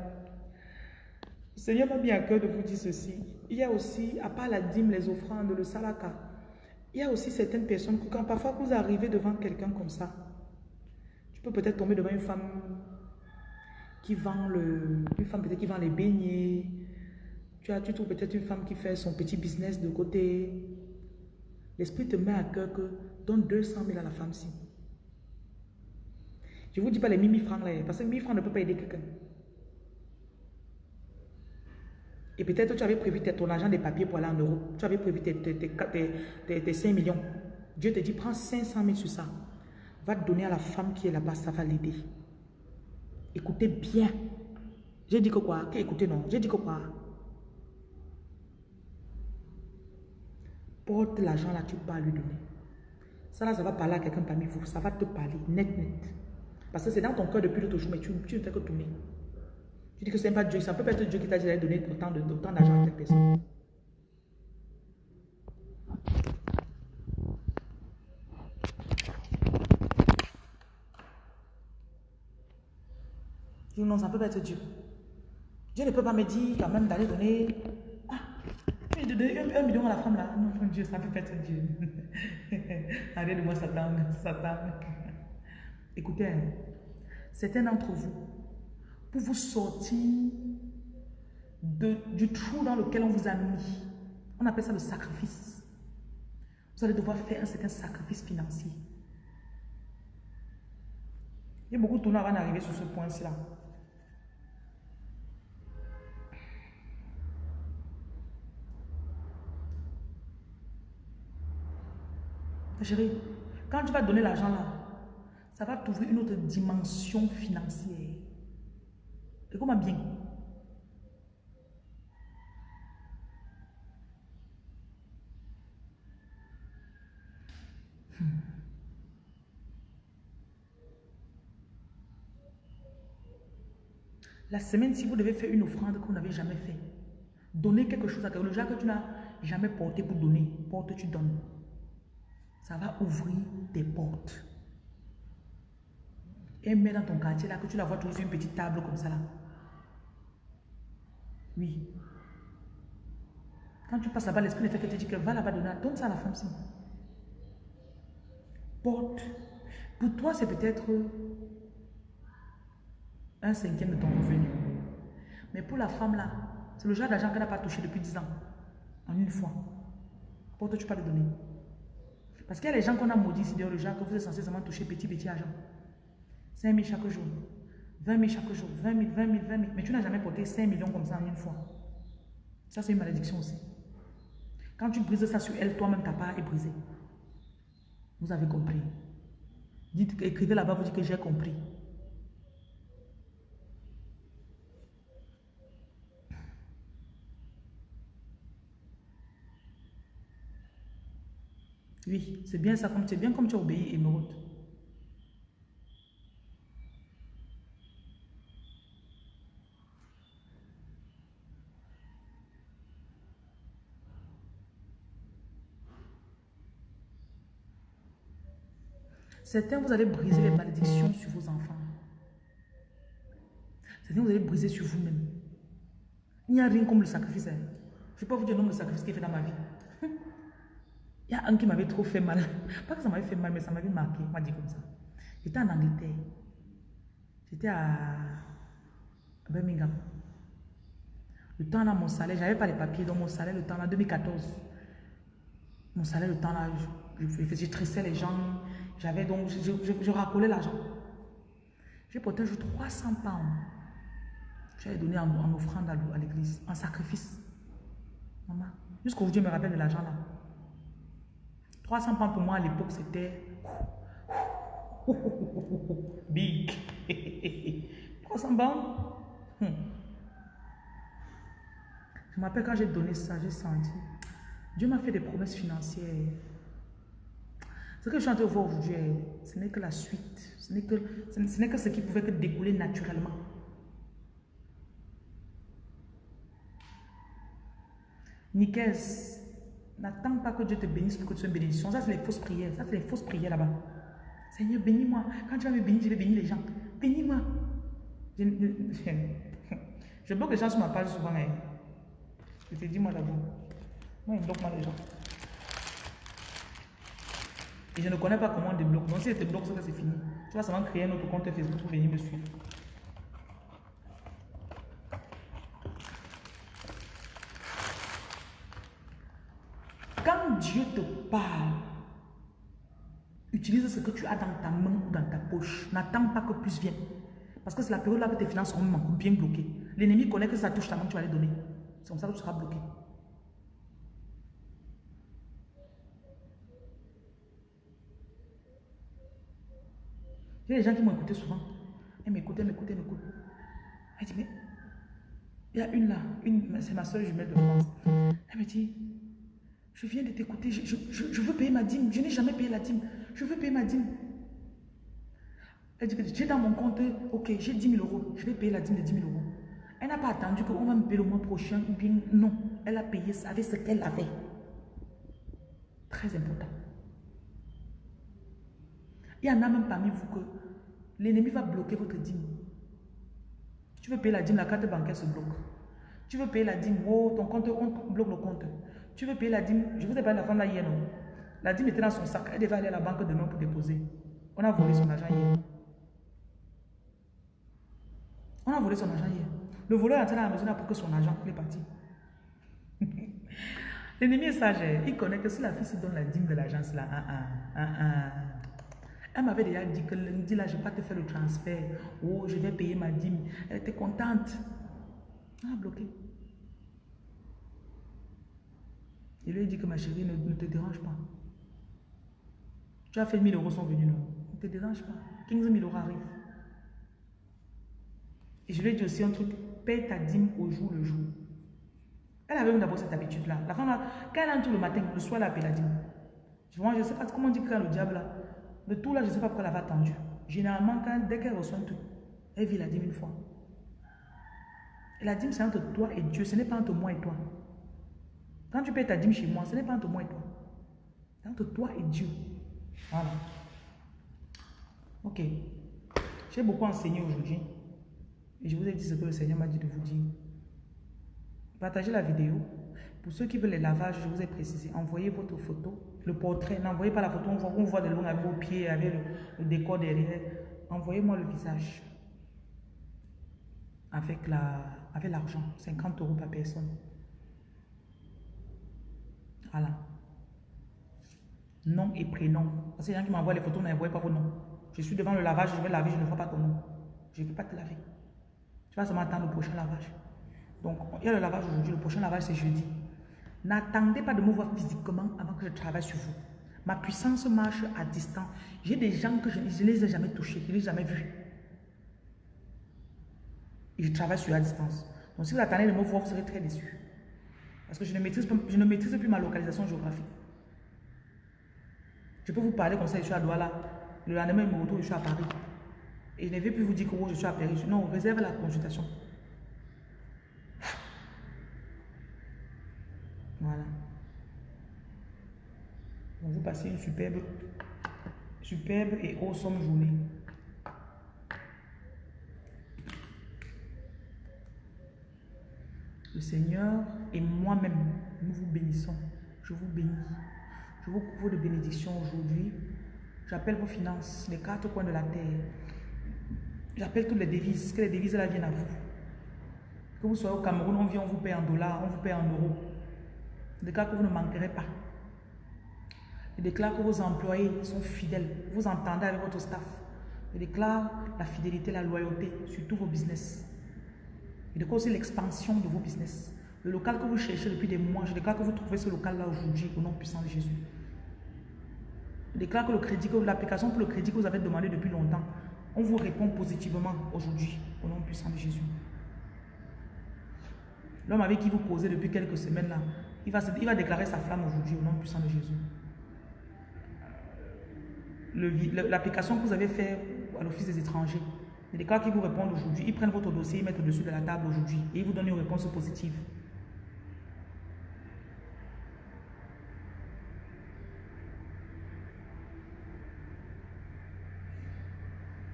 Le Seigneur m'a mis à cœur de vous dire ceci. Il y a aussi, à part la dîme, les offrandes, le salaka, il y a aussi certaines personnes que quand parfois vous arrivez devant quelqu'un comme ça, tu peux peut-être tomber devant une femme qui vend le, une femme peut-être qui vend les beignets. Tu as, tu trouves peut-être une femme qui fait son petit business de côté. L'esprit te met à cœur que donne 200 000 à la femme-ci. Je ne vous dis pas les 1000 francs là, parce que 1000 francs ne peut pas aider quelqu'un. Et peut-être tu avais prévu ton argent des papiers pour aller en Europe. Tu avais prévu tes, tes, tes 5 millions. Dieu te dit, prends 500 000 sur ça. Va te donner à la femme qui est là-bas, ça va l'aider. Écoutez bien. J'ai dit que quoi? Écoutez non? J'ai dit que quoi? Porte l'argent là, tu peux lui donner. Ça là, ça va parler à quelqu'un parmi vous. Ça va te parler net, net. Parce que c'est dans ton cœur depuis l'autre jour, mais tu, tu ne fais que tourner. Tu dis que c'est pas Dieu, ça peut pas être Dieu qui t'a d'aller donner autant d'argent à cette personne. Non, ça peut pas être Dieu. Dieu ne peut pas me dire quand même d'aller donner. Ah, un, million à la femme là. Non, mon Dieu, ça peut pas être Dieu. Arrête de moi, Satan. Satan. Écoutez, hein, certains d'entre vous, pour vous sortir de, du trou dans lequel on vous a mis, on appelle ça le sacrifice. Vous allez devoir faire un certain sacrifice financier. Il y a beaucoup de tournois avant d'arriver sur ce point-ci là. Chérie, quand tu vas donner l'argent là, ça va t'ouvrir une autre dimension financière. Écoute-moi bien. Hmm. La semaine, si vous devez faire une offrande que vous n'avez jamais fait, donner quelque chose à quelqu'un, le que tu n'as jamais porté pour donner, porte, tu donnes ça va ouvrir des portes. Et mets dans ton quartier là, que tu la vois toujours une petite table comme ça là. Oui. Quand tu passes là-bas, l'esprit ne fait que te dire que va là-bas donner, donne ça à la femme ci. Porte. Pour toi, c'est peut-être un cinquième de ton revenu. Mais pour la femme là, c'est le genre d'argent qu'elle n'a pas touché depuis 10 ans. En une fois. Porte, tu peux le donner. Parce qu'il y a les gens qu'on a maudits dehors le genre que vous êtes censé seulement toucher petit, petit argent. 5 000 chaque jour. 20 000 chaque jour. 20 000, 20 000, 20 000. Mais tu n'as jamais porté 5 millions comme ça en une fois. Ça, c'est une malédiction aussi. Quand tu brises ça sur elle, toi-même, ta part est brisée. Vous avez compris. Dites, écrivez là-bas, vous dites que j'ai compris. Oui, c'est bien ça, c'est bien comme tu as obéi, Émeraude. Certains, vous allez briser les malédictions sur vos enfants. Certains, vous allez briser sur vous-même. Il n'y a rien comme le sacrifice. Hein. Je ne peux pas vous dire le nombre de sacrifices qu'il fait dans ma vie. Il y a un qui m'avait trop fait mal. Pas que ça m'avait fait mal, mais ça m'avait marqué. On m'a dit comme ça. J'étais en Angleterre. J'étais à Birmingham. Le temps là, mon salaire, j'avais pas les papiers, donc mon salaire, le temps là, 2014. Mon salaire, le temps là, je, je, tressais les gens. J'avais donc, je, racolais l'argent. J'ai porté un jour 300 pounds. J'avais donné en, en, offrande à l'église, en sacrifice. Maman, jusqu'aujourd'hui, je me rappelle de l'argent là. 300 pounds pour moi à l'époque, c'était big. 300 pounds? Hmm. Je me rappelle quand j'ai donné ça, j'ai senti. Dieu m'a fait des promesses financières. Ce que je suis en train de voir aujourd'hui, ce n'est que la suite. Ce n'est que, ce qui pouvait que découler naturellement. Nicaise, n'attends pas que Dieu te bénisse pour que tu sois une bénédiction. Ça, c'est les fausses prières. Ça, c'est les fausses prières là-bas. Seigneur, bénis-moi. Quand tu vas me bénir, je vais bénir les gens. Bénis-moi. Je, je, bloque les gens sur ma page souvent. Hein. Je te dis, moi d'abord. Moi, il bloque moi les gens. Et je ne connais pas comment on débloque. Donc, si je te bloque, c'est fini. Tu vas seulement créer un autre compte Facebook pour venir me suivre. Quand Dieu te parle, utilise ce que tu as dans ta main ou dans ta poche. N'attends pas que plus vienne. Parce que c'est la période là que tes finances sont bien bloquées. L'ennemi connaît que ça touche ta main, tu vas les donner. C'est comme ça que tu seras bloqué. A des gens qui m'ont écouté souvent. Elle m'écoute, elle m'écoute, elle m'écoute. Elle dit, mais il y a une là, une, c'est ma soeur jumelle de France. Elle me dit, je viens de t'écouter, je, je, veux payer ma dîme. Je n'ai jamais payé la dîme. Je veux payer ma dîme. Elle dit j'ai dans mon compte, ok, j'ai 10 000 euros. Je vais payer la dîme de 10 000 euros. Elle n'a pas attendu qu'on va me payer le mois prochain bien non. Elle a payé avec ce qu'elle avait. Très important. Il y en a même parmi vous que l'ennemi va bloquer votre dîme. Tu veux payer la dîme, la carte bancaire se bloque. Tu veux payer la dîme, oh, ton compte, on bloque le compte. Tu veux payer la dîme, je vous ai parlé de la femme là hier, non? La dîme était dans son sac, elle devait aller à la banque demain pour déposer. On a volé son argent hier. On a volé son argent hier. Le voleur est entré dans la maison pour que son argent, il est parti. L'ennemi est sage, il connaît que si la fille se donne la dîme de l'agence là, elle m'avait déjà dit que lundi là, je vais pas te faire le transfert. Oh, je vais payer ma dîme. Elle était contente. Elle a bloqué. Je lui ai dit que ma chérie, ne, te dérange pas. Tu as fait 1000 euros sont venus, non Ne te dérange pas. 15 000 euros arrivent. Et je lui ai dit aussi un truc, paye ta dîme au jour le jour. Elle avait d'abord cette habitude-là. La femme, quand elle entre le matin, le soir, elle appelle la dîme. je ne sais pas comment on dit que le diable, là, le tout là, je ne sais pas pourquoi elle avait attendu. Généralement, quand, dès qu'elle reçoit un truc, elle vit la dîme une fois. Et la dîme, c'est entre toi et Dieu, ce n'est pas entre moi et toi. Quand tu payes ta dîme chez moi, ce n'est pas entre moi et toi. C'est entre toi et Dieu. Voilà. Ok. J'ai beaucoup enseigné aujourd'hui. Et je vous ai dit ce que le Seigneur m'a dit de vous dire. Partagez la vidéo. Pour ceux qui veulent les lavages, je vous ai précisé, envoyez votre photo, le portrait. N'envoyez pas la photo, on voit, on voit de loin avec vos pieds, avec le, décor derrière. Envoyez-moi le visage. Avec l'argent, avec 50 euros par personne. Voilà. Nom et prénom. Parce que les gens qui m'envoient les photos n'envoient pas vos noms. Je suis devant le lavage, je vais laver, je ne vois pas ton nom. Je ne peux pas te laver. Tu vas seulement attendre le prochain lavage. Donc, il y a le lavage aujourd'hui, le prochain lavage c'est jeudi. N'attendez pas de me voir physiquement avant que je travaille sur vous. Ma puissance marche à distance. J'ai des gens que je ne les ai jamais touchés, je ne les ai jamais vus. Et je travaille sur la distance. Donc, si vous attendez de me voir, vous serez très déçus. Parce que je ne, maîtrise, je ne maîtrise plus ma localisation géographique. Je peux vous parler comme ça, je suis à Douala. Le lendemain, je me retrouve, je suis à Paris. Et je ne vais plus vous dire que je suis à Paris. Non, réserve la consultation. Voilà. Vous passez une superbe, superbe et awesome journée. Le Seigneur et moi-même, nous vous bénissons. Je vous bénis. Je vous couvre de bénédictions aujourd'hui. J'appelle vos finances, les quatre coins de la terre. J'appelle toutes les devises, que les devises là viennent à vous. Que vous soyez au Cameroun, on vient, on vous paye en dollars, on vous paye en euros. Je déclare que vous ne manquerez pas. Je déclare que vos employés sont fidèles. Vous entendez avec votre staff. Je déclare la fidélité, la loyauté sur tous vos business. Je déclare aussi l'expansion de vos business. Le local que vous cherchez depuis des mois, je déclare que vous trouvez ce local-là aujourd'hui au nom puissant de Jésus. Je déclare que le crédit, l'application pour le crédit que vous avez demandé depuis longtemps, on vous répond positivement aujourd'hui au nom puissant de Jésus. L'homme avec qui vous causez depuis quelques semaines là, il va, déclarer sa flamme aujourd'hui au nom puissant de Jésus. L'application que vous avez fait à l'Office des étrangers, les cas qui vous répondent aujourd'hui, ils prennent votre dossier, ils mettent au-dessus de la table aujourd'hui et ils vous donnent une réponse positive.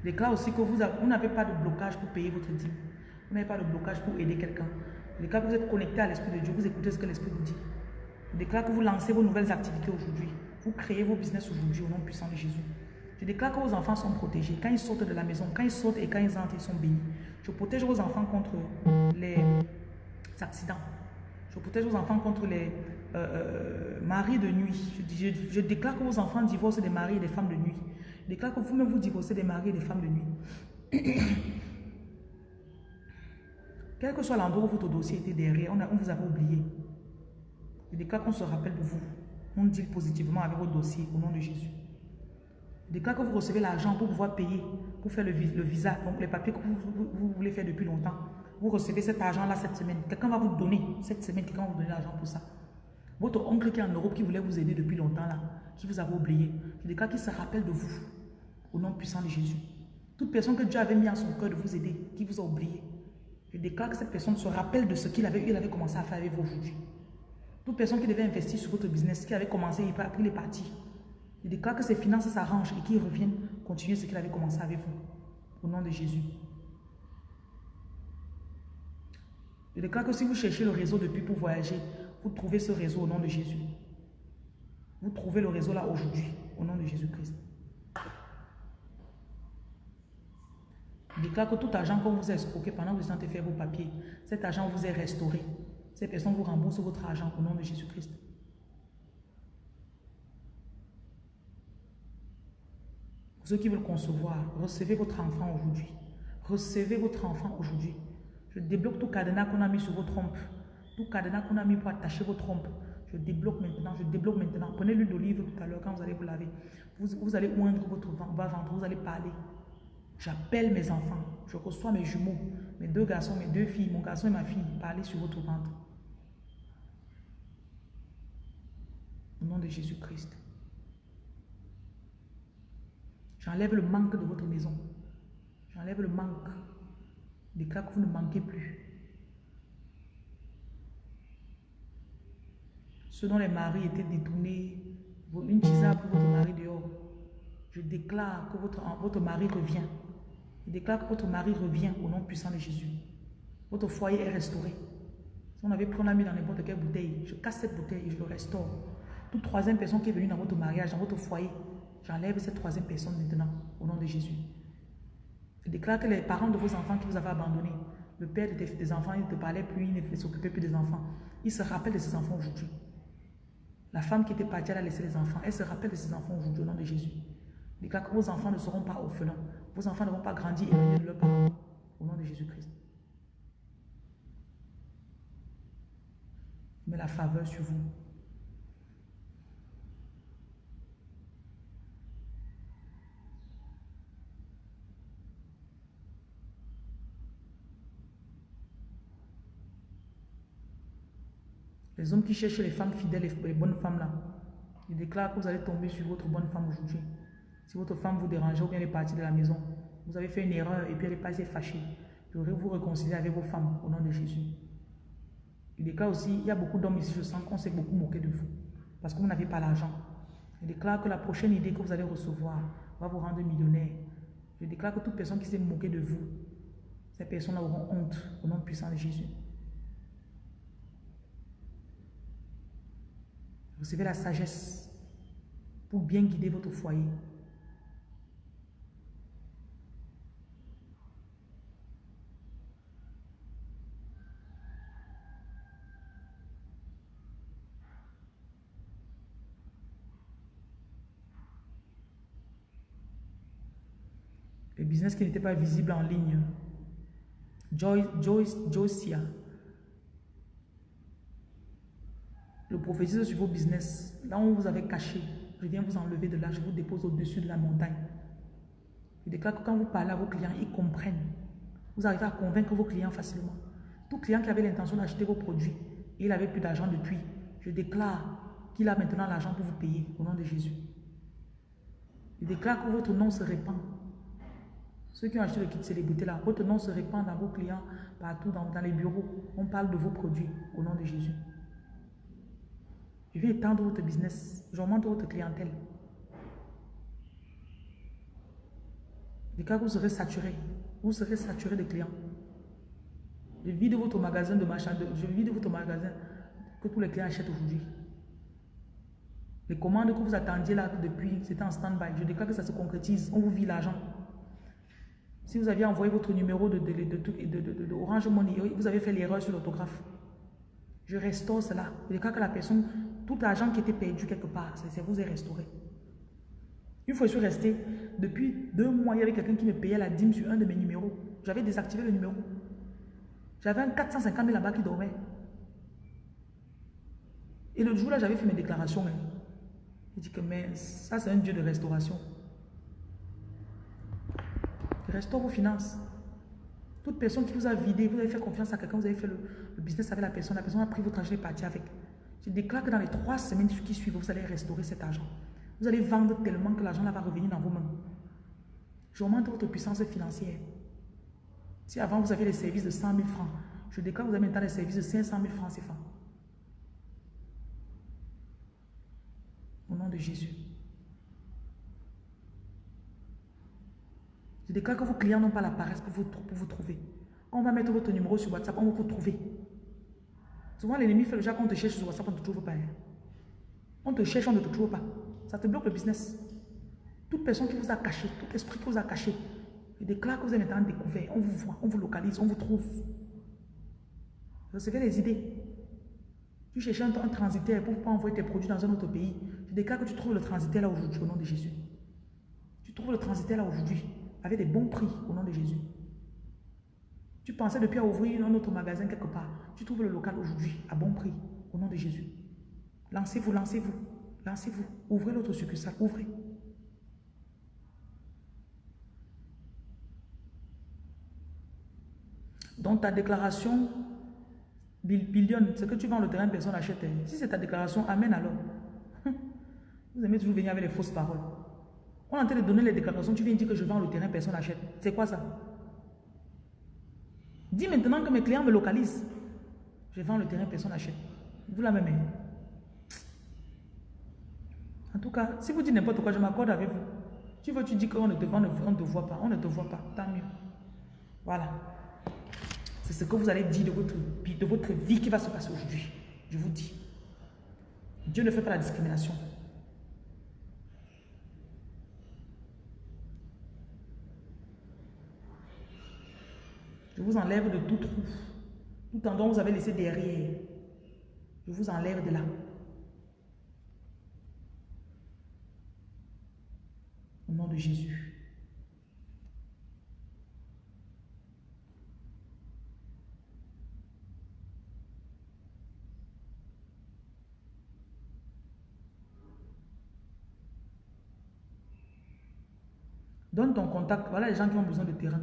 Déclare aussi que vous n'avez pas de blocage pour payer votre dîme. Vous n'avez pas de blocage pour aider quelqu'un. Déclare que vous êtes connecté à l'Esprit de Dieu, vous écoutez ce que l'Esprit vous dit. Déclare que vous lancez vos nouvelles activités aujourd'hui. Vous créez vos business aujourd'hui au nom puissant de Jésus. Je déclare que vos enfants sont protégés. Quand ils sortent de la maison, quand ils sortent et quand ils entrent, ils sont bénis. Je protège vos enfants contre les accidents. Je protège vos enfants contre les euh, euh, maris de nuit. Je, je, déclare que vos enfants divorcent des maris et des femmes de nuit. Je déclare que vous-même vous divorcez des maris et des femmes de nuit. Quel que soit l'endroit où votre dossier était derrière, on, vous avait oublié. Je déclare qu'on se rappelle de vous. On dit positivement avec votre dossier au nom de Jésus. Je déclare que vous recevez l'argent pour pouvoir payer, pour faire le, visa, les papiers que vous, voulez faire depuis longtemps. Vous recevez cet argent-là cette semaine. Quelqu'un va vous donner cette semaine, quelqu'un va vous donner l'argent pour ça. Votre oncle qui est en Europe, qui voulait vous aider depuis longtemps là, qui vous avait oublié, je déclare qu'il se rappelle de vous, au nom puissant de Jésus. Toute personne que Dieu avait mis en son cœur de vous aider, qui vous a oublié, je déclare que cette personne se rappelle de ce qu'il avait, il avait commencé à faire avec vous aujourd'hui. Toute personne qui devait investir sur votre business, qui avait commencé, il est parti. Il déclare que ses finances s'arrangent et qu'il revienne continuer ce qu'il avait commencé avec vous. Au nom de Jésus. Je déclare que si vous cherchez le réseau depuis pour voyager, vous trouvez ce réseau au nom de Jésus. Vous trouvez le réseau là aujourd'hui, au nom de Jésus-Christ. Déclare que tout argent qu'on vous a escroqué pendant que vous avez fait vos papiers, cet argent vous est restauré. Ces personnes vous remboursent votre argent au nom de Jésus-Christ. Ceux qui veulent concevoir, recevez votre enfant aujourd'hui. Recevez votre enfant aujourd'hui. Je débloque tout cadenas qu'on a mis sur vos trompes. Tout cadenas qu'on a mis pour attacher vos trompes. Je débloque maintenant, je débloque maintenant. Prenez l'huile d'olive tout à l'heure quand vous allez vous laver. Vous, allez oindre votre ventre, vous allez parler. J'appelle mes enfants. Je reçois mes jumeaux, mes deux garçons, mes deux filles, mon garçon et ma fille. Parlez sur votre ventre. Au nom de Jésus-Christ. J'enlève le manque de votre maison. J'enlève le manque. Déclare que vous ne manquez plus. Ce dont les maris étaient détournés, une tisane pour votre mari dehors. Je déclare que votre, votre mari revient. Je déclare que votre mari revient au nom puissant de Jésus. Votre foyer est restauré. Si on avait pris, l'a mis dans n'importe quelle bouteille. Je casse cette bouteille et je le restaure. Toute troisième personne qui est venue dans votre mariage, dans votre foyer, J'enlève cette troisième personne maintenant, au nom de Jésus. Je déclare que les parents de vos enfants qui vous avaient abandonnés, le père de tes, enfants, il ne te parlait plus, il ne s'occupait plus des enfants. Il se rappelle de ses enfants aujourd'hui. La femme qui était partie, elle a laissé les enfants. Elle se rappelle de ses enfants aujourd'hui au nom de Jésus. Je déclare que vos enfants ne seront pas orphelins. Vos enfants ne vont pas grandir et de leurs parents. Au nom de Jésus-Christ. Mais la faveur sur vous. Les hommes qui cherchent les femmes fidèles, les bonnes femmes là, ils déclarent que vous allez tomber sur votre bonne femme aujourd'hui. Si votre femme vous dérange ou bien elle est partie de la maison, vous avez fait une erreur et puis elle est passée fâchée. Je voudrais vous réconcilier avec vos femmes au nom de Jésus. Il déclare aussi, il y a beaucoup d'hommes ici, je sens qu'on s'est beaucoup moqué de vous parce que vous n'avez pas l'argent. Il déclare que la prochaine idée que vous allez recevoir va vous rendre millionnaire. Je déclare que toute personne qui s'est moquée de vous, ces personnes auront honte au nom puissant de Jésus. Recevez la sagesse. pour bien guider votre foyer. Le business qui n'était pas visible en ligne. Joyce, Joyce, Joycia. Le prophétise sur vos business. Là où vous avez caché, je viens vous enlever de là, je vous dépose au-dessus de la montagne. Je déclare que quand vous parlez à vos clients, ils comprennent. Vous arrivez à convaincre vos clients facilement. Tout client qui avait l'intention d'acheter vos produits et il n'avait plus d'argent depuis, je déclare qu'il a maintenant l'argent pour vous payer au nom de Jésus. Je déclare que votre nom se répand. Ceux qui ont acheté le kit célébrité là, votre nom se répand dans vos clients, partout dans, les bureaux. On parle de vos produits au nom de Jésus. Je vais étendre votre business. J'augmente votre clientèle. Les cas vous serez saturé. Vous serez saturé de clients. Je vide votre magasin de machin. Je vide votre magasin que tous les clients achètent aujourd'hui. Les commandes que vous attendiez là depuis, c'était en stand-by. Je déclare que ça se concrétise. On vous vit l'argent. Si vous aviez envoyé votre numéro de, de, de, Orange Money, vous avez fait l'erreur sur l'autographe. Je restaure cela. Je déclare que la personne, tout l'argent qui était perdu quelque part, ça vous est restauré. Une fois je suis resté, depuis deux mois, il y avait quelqu'un qui me payait la dîme sur un de mes numéros. J'avais désactivé le numéro. J'avais un 450 000 là-bas qui dormait. Et le jour-là, j'avais fait mes déclarations. Hein. Il dit que mais ça, c'est un Dieu de restauration. Restaure vos finances. Toute personne qui vous a vidé, vous avez fait confiance à quelqu'un, vous avez fait le, business avec la personne, la personne a pris votre argent et est partie avec. Je déclare que dans les trois semaines qui suivent, vous allez restaurer cet argent. Vous allez vendre tellement que l'argent va revenir dans vos mains. J'augmente votre puissance financière. Si avant vous aviez les services de 100 000 francs, je déclare que vous avez maintenant les services de 500 000 francs CFA. Au nom de Jésus. Je déclare que vos clients n'ont pas la paresse pour vous, pour vous trouver. On va mettre votre numéro sur WhatsApp, on va vous trouver. Souvent, l'ennemi fait le genre qu'on te cherche sur WhatsApp, on ne te trouve pas. Hein. On te cherche, on ne te trouve pas. Ça te bloque le business. Toute personne qui vous a caché, tout esprit qui vous a caché, il déclare que vous êtes maintenant découvert. On vous voit, on vous localise, on vous trouve. Recevez les idées. Tu cherches un, un transitaire pour pas envoyer tes produits dans un autre pays. Je déclare que tu trouves le transitaire là aujourd'hui au nom de Jésus. Tu trouves le transitaire là aujourd'hui avec des bons prix au nom de Jésus. Tu pensais depuis à ouvrir un autre magasin quelque part. Tu trouves le local aujourd'hui à bon prix au nom de Jésus. Lancez-vous, lancez-vous, lancez-vous. Ouvrez l'autre succursale, ouvrez. Donc ta déclaration, billion, ce que tu vends le terrain, personne n'achète. Si c'est ta déclaration, amène alors. Vous aimez toujours venir avec les fausses paroles. On est en train de donner les déclarations, tu viens dire que je vends le terrain, personne n'achète. C'est quoi ça? Dis maintenant que mes clients me localisent. Je vends le terrain, personne n'achète. Vous la même. En tout cas, si vous dites n'importe quoi, je m'accorde avec vous. Tu veux, tu dis qu'on ne ne te voit pas. On ne te voit pas. Tant mieux. Voilà. C'est ce que vous allez dire de votre, de votre vie qui va se passer aujourd'hui. Je vous dis. Dieu ne fait pas la discrimination. Je vous enlève de tout trou. Tout en dont vous avez laissé derrière. Je vous enlève de là. Au nom de Jésus. Donne ton contact. Voilà les gens qui ont besoin de terrain.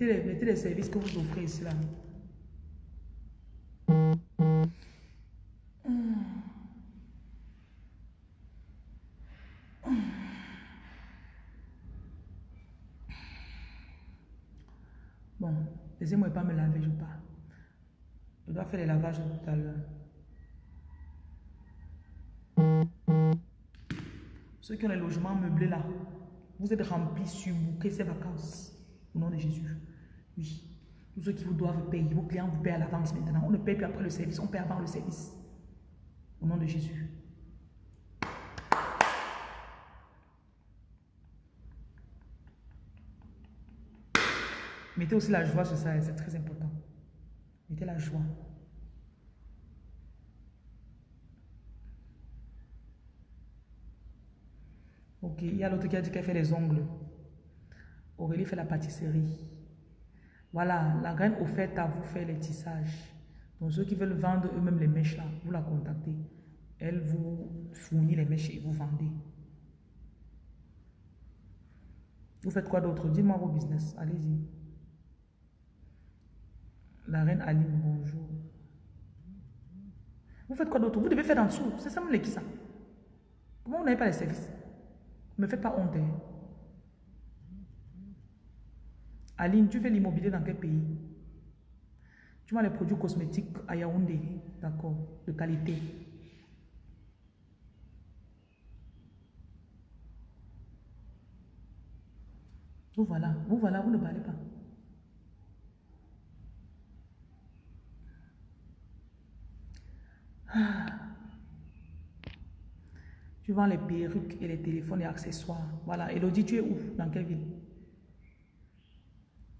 Mettez les, services que vous offrez ici là. Bon, laissez-moi pas me laver, je pars. Je dois faire les lavages tout à l'heure. Ceux qui ont les logements meublés là, vous êtes remplis, surbooké ces vacances. Au nom de Jésus. Oui. Tous ceux qui vous doivent payer, vos clients vous paient à l'avance maintenant. On ne paye plus après le service, on paie avant le service. Au nom de Jésus. Mettez aussi la joie sur ça, c'est très important. Mettez la joie. Ok, il y a l'autre qui a dit qu'elle fait les ongles. Aurélie fait la pâtisserie. Voilà, la graine offerte à vous faire les tissages. Donc ceux qui veulent vendre eux-mêmes les mèches vous la contactez. Elle vous fournit les mèches et vous vendez. Vous faites quoi d'autre? Dis-moi vos business. Allez-y. La reine Aline, bonjour. Vous faites quoi d'autre? Vous devez faire en dessous. C'est ça, mon qui ça Comment vous n'avez pas les services? Ne me faites pas honte. Hein. Aline, tu fais l'immobilier dans quel pays? Tu vends les produits cosmétiques à Yaoundé, d'accord, de qualité. Vous voilà, vous voilà, vous ne parlez pas. Ah. Tu vends les perruques et les téléphones et accessoires. Voilà. Elodie, tu es où? Dans quelle ville?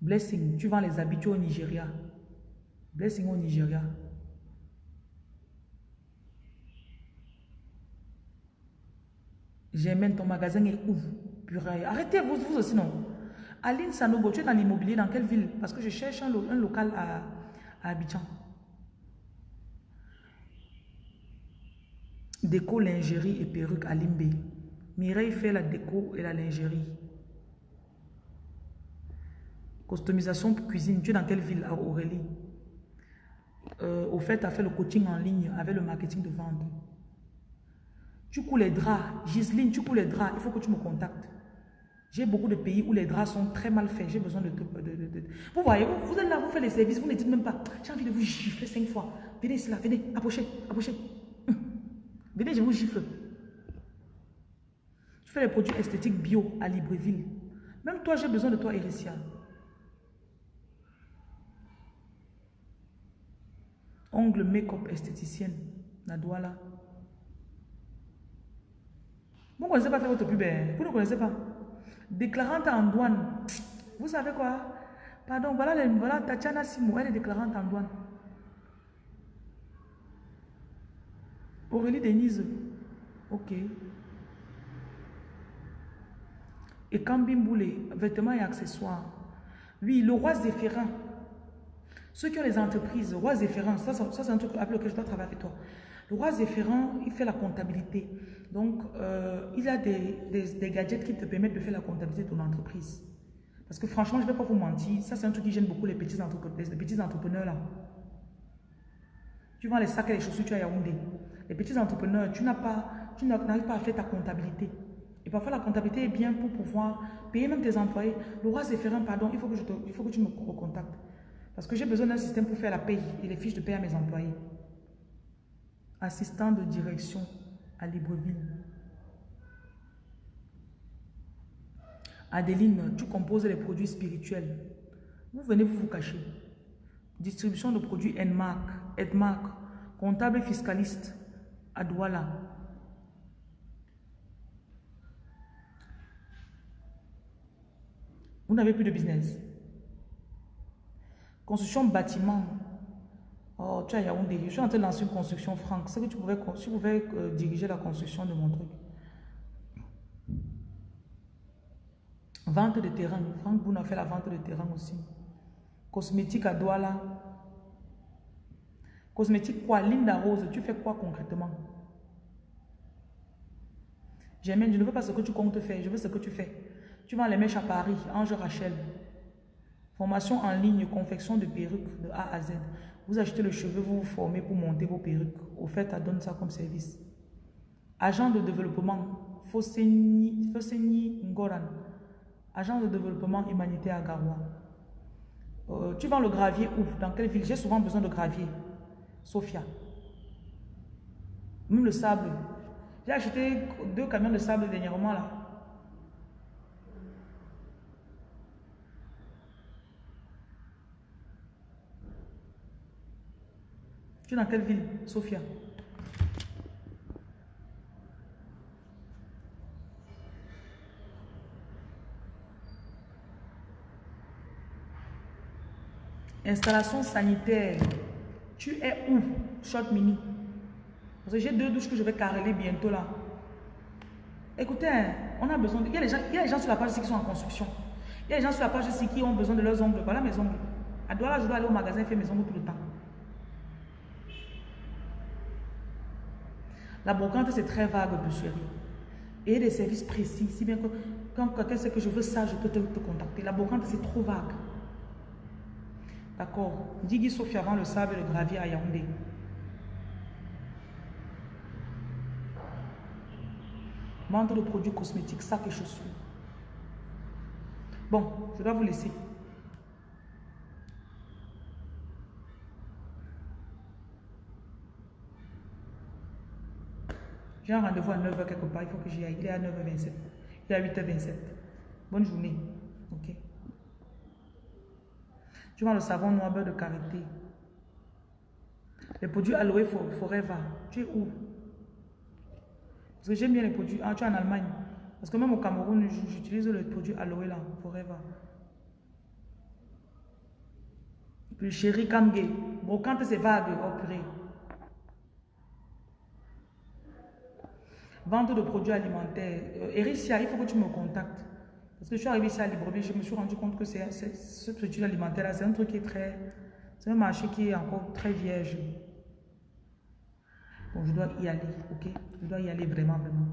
Blessing, tu vends les habitués au Nigeria. Blessing au Nigeria. J'aime ton magasin est où Arrêtez, vous, vous aussi, non? Aline Sanogo, tu es dans l'immobilier, dans quelle ville? Parce que je cherche un, local à Abidjan. Déco, lingerie et perruque à Limbe. Mireille fait la déco et la lingerie. Customisation pour cuisine. Tu es dans quelle ville, Aurélie? Euh, Au fait, tu as fait le coaching en ligne avec le marketing de vente. Tu couds les draps. Giseline, tu couds les draps. Il faut que tu me contactes. J'ai beaucoup de pays où les draps sont très mal faits. J'ai besoin de, Vous voyez, vous, êtes là, vous faites les services, vous ne dites même pas. J'ai envie de vous gifler cinq fois. Venez ici, là, venez, approchez, approchez. Venez, je vous gifle. Je fais les produits esthétiques bio à Libreville. Même toi, j'ai besoin de toi, Ericia. Ongle make-up esthéticienne, la Douala. Vous ne connaissez pas votre pub, hein? vous ne connaissez pas. Déclarante en douane. Vous savez quoi? Pardon, voilà, voilà Tatiana Simo, elle est déclarante en douane. Aurélie Denise. Ok. Et Kambimboulé, vêtements et accessoires. Oui, le roi Zéphirin. Ceux qui ont les entreprises, le roi Zéphirin, ça, c'est un truc avec lequel je dois travailler avec toi. Le roi Zéphirin, il fait la comptabilité. Donc, euh, il a des, des, gadgets qui te permettent de faire la comptabilité de ton entreprise. Parce que franchement, je ne vais pas vous mentir, ça c'est un truc qui gêne beaucoup les petits entrepreneurs, les petits entrepreneurs là. Tu vends les sacs et les chaussures, tu as Yaoundé. Les petits entrepreneurs, tu n'as pas, n'arrives pas à faire ta comptabilité. Et parfois, la comptabilité est bien pour pouvoir payer même tes employés. Le roi Zéphirin, pardon, il faut que, je il faut que tu me recontactes. Parce que j'ai besoin d'un système pour faire la paye et les fiches de paie à mes employés. Assistant de direction à Libreville. Adeline, tu composes les produits spirituels. Vous venez vous vous cacher. Distribution de produits Enmark, Edmark, comptable et fiscaliste à Douala. Vous n'avez plus de business. Construction bâtiment. Oh, tu as Yaoundé. Je suis en train de lancer une construction franque. C'est que tu pouvais, tu pouvais euh, diriger la construction de mon truc. Vente de terrain. Franck Boun a fait la vente de terrain aussi. Cosmétique à Douala. Cosmétique quoi? Linda Rose, tu fais quoi concrètement? J'aime, je ne veux pas ce que tu comptes faire, je veux ce que tu fais. Tu vends les mèches à Paris, Ange Rachel. Formation en ligne, confection de perruques de A à Z. Vous achetez le cheveu, vous vous formez pour monter vos perruques. Au fait, elle donne ça comme service. Agent de développement, Foseni Ngoran. Agent de développement humanitaire à Garoua. Euh, tu vends le gravier où? Dans quelle ville? J'ai souvent besoin de gravier. Sophia. Même le sable. J'ai acheté deux camions de sable dernièrement là. Tu dans quelle ville, Sophia Installation sanitaire. Tu es où, Short Mini? Parce que j'ai deux douches que je vais careler bientôt là. Écoutez, hein, on a besoin de... Il y a, les gens, il y a les gens sur la page ici qui sont en construction. Il y a les gens sur la page ici qui ont besoin de leurs ongles. Voilà mes ongles. À Douala, je dois aller au magasin et faire mes ongles tout le temps. La brocante, c'est très vague, chérie. Et des services précis. Si bien que quand quelqu'un sait que je veux ça, je peux te, te contacter. La brocante, c'est trop vague. D'accord. Digui Sophia avant le sable et le gravier à Yaoundé. Vente de produits cosmétiques, sacs et chaussures. Bon, je dois vous laisser. J'ai un rendez-vous à 9h quelque part, il faut que j'y aille. Il est à 9h27. Il est à 8h27. Bonne journée. Ok. Tu vois le savon noir beurre de karité. Les produits Aloe Forever. Tu es où? Parce que j'aime bien les produits. Ah, tu es en Allemagne. Parce que même au Cameroun, j'utilise le produit Aloe là, Forever. Puis chéri Kamge. Brocante, c'est vague. Oh Vente de produits alimentaires. Euh, Ericia, il faut que tu me contactes. Parce que je suis arrivé ici à Libreville, je me suis rendu compte que c'est ce produit alimentaire là, c'est un truc qui est très... C'est un marché qui est encore très vierge. Bon, je dois y aller, ok? Je dois y aller vraiment, vraiment.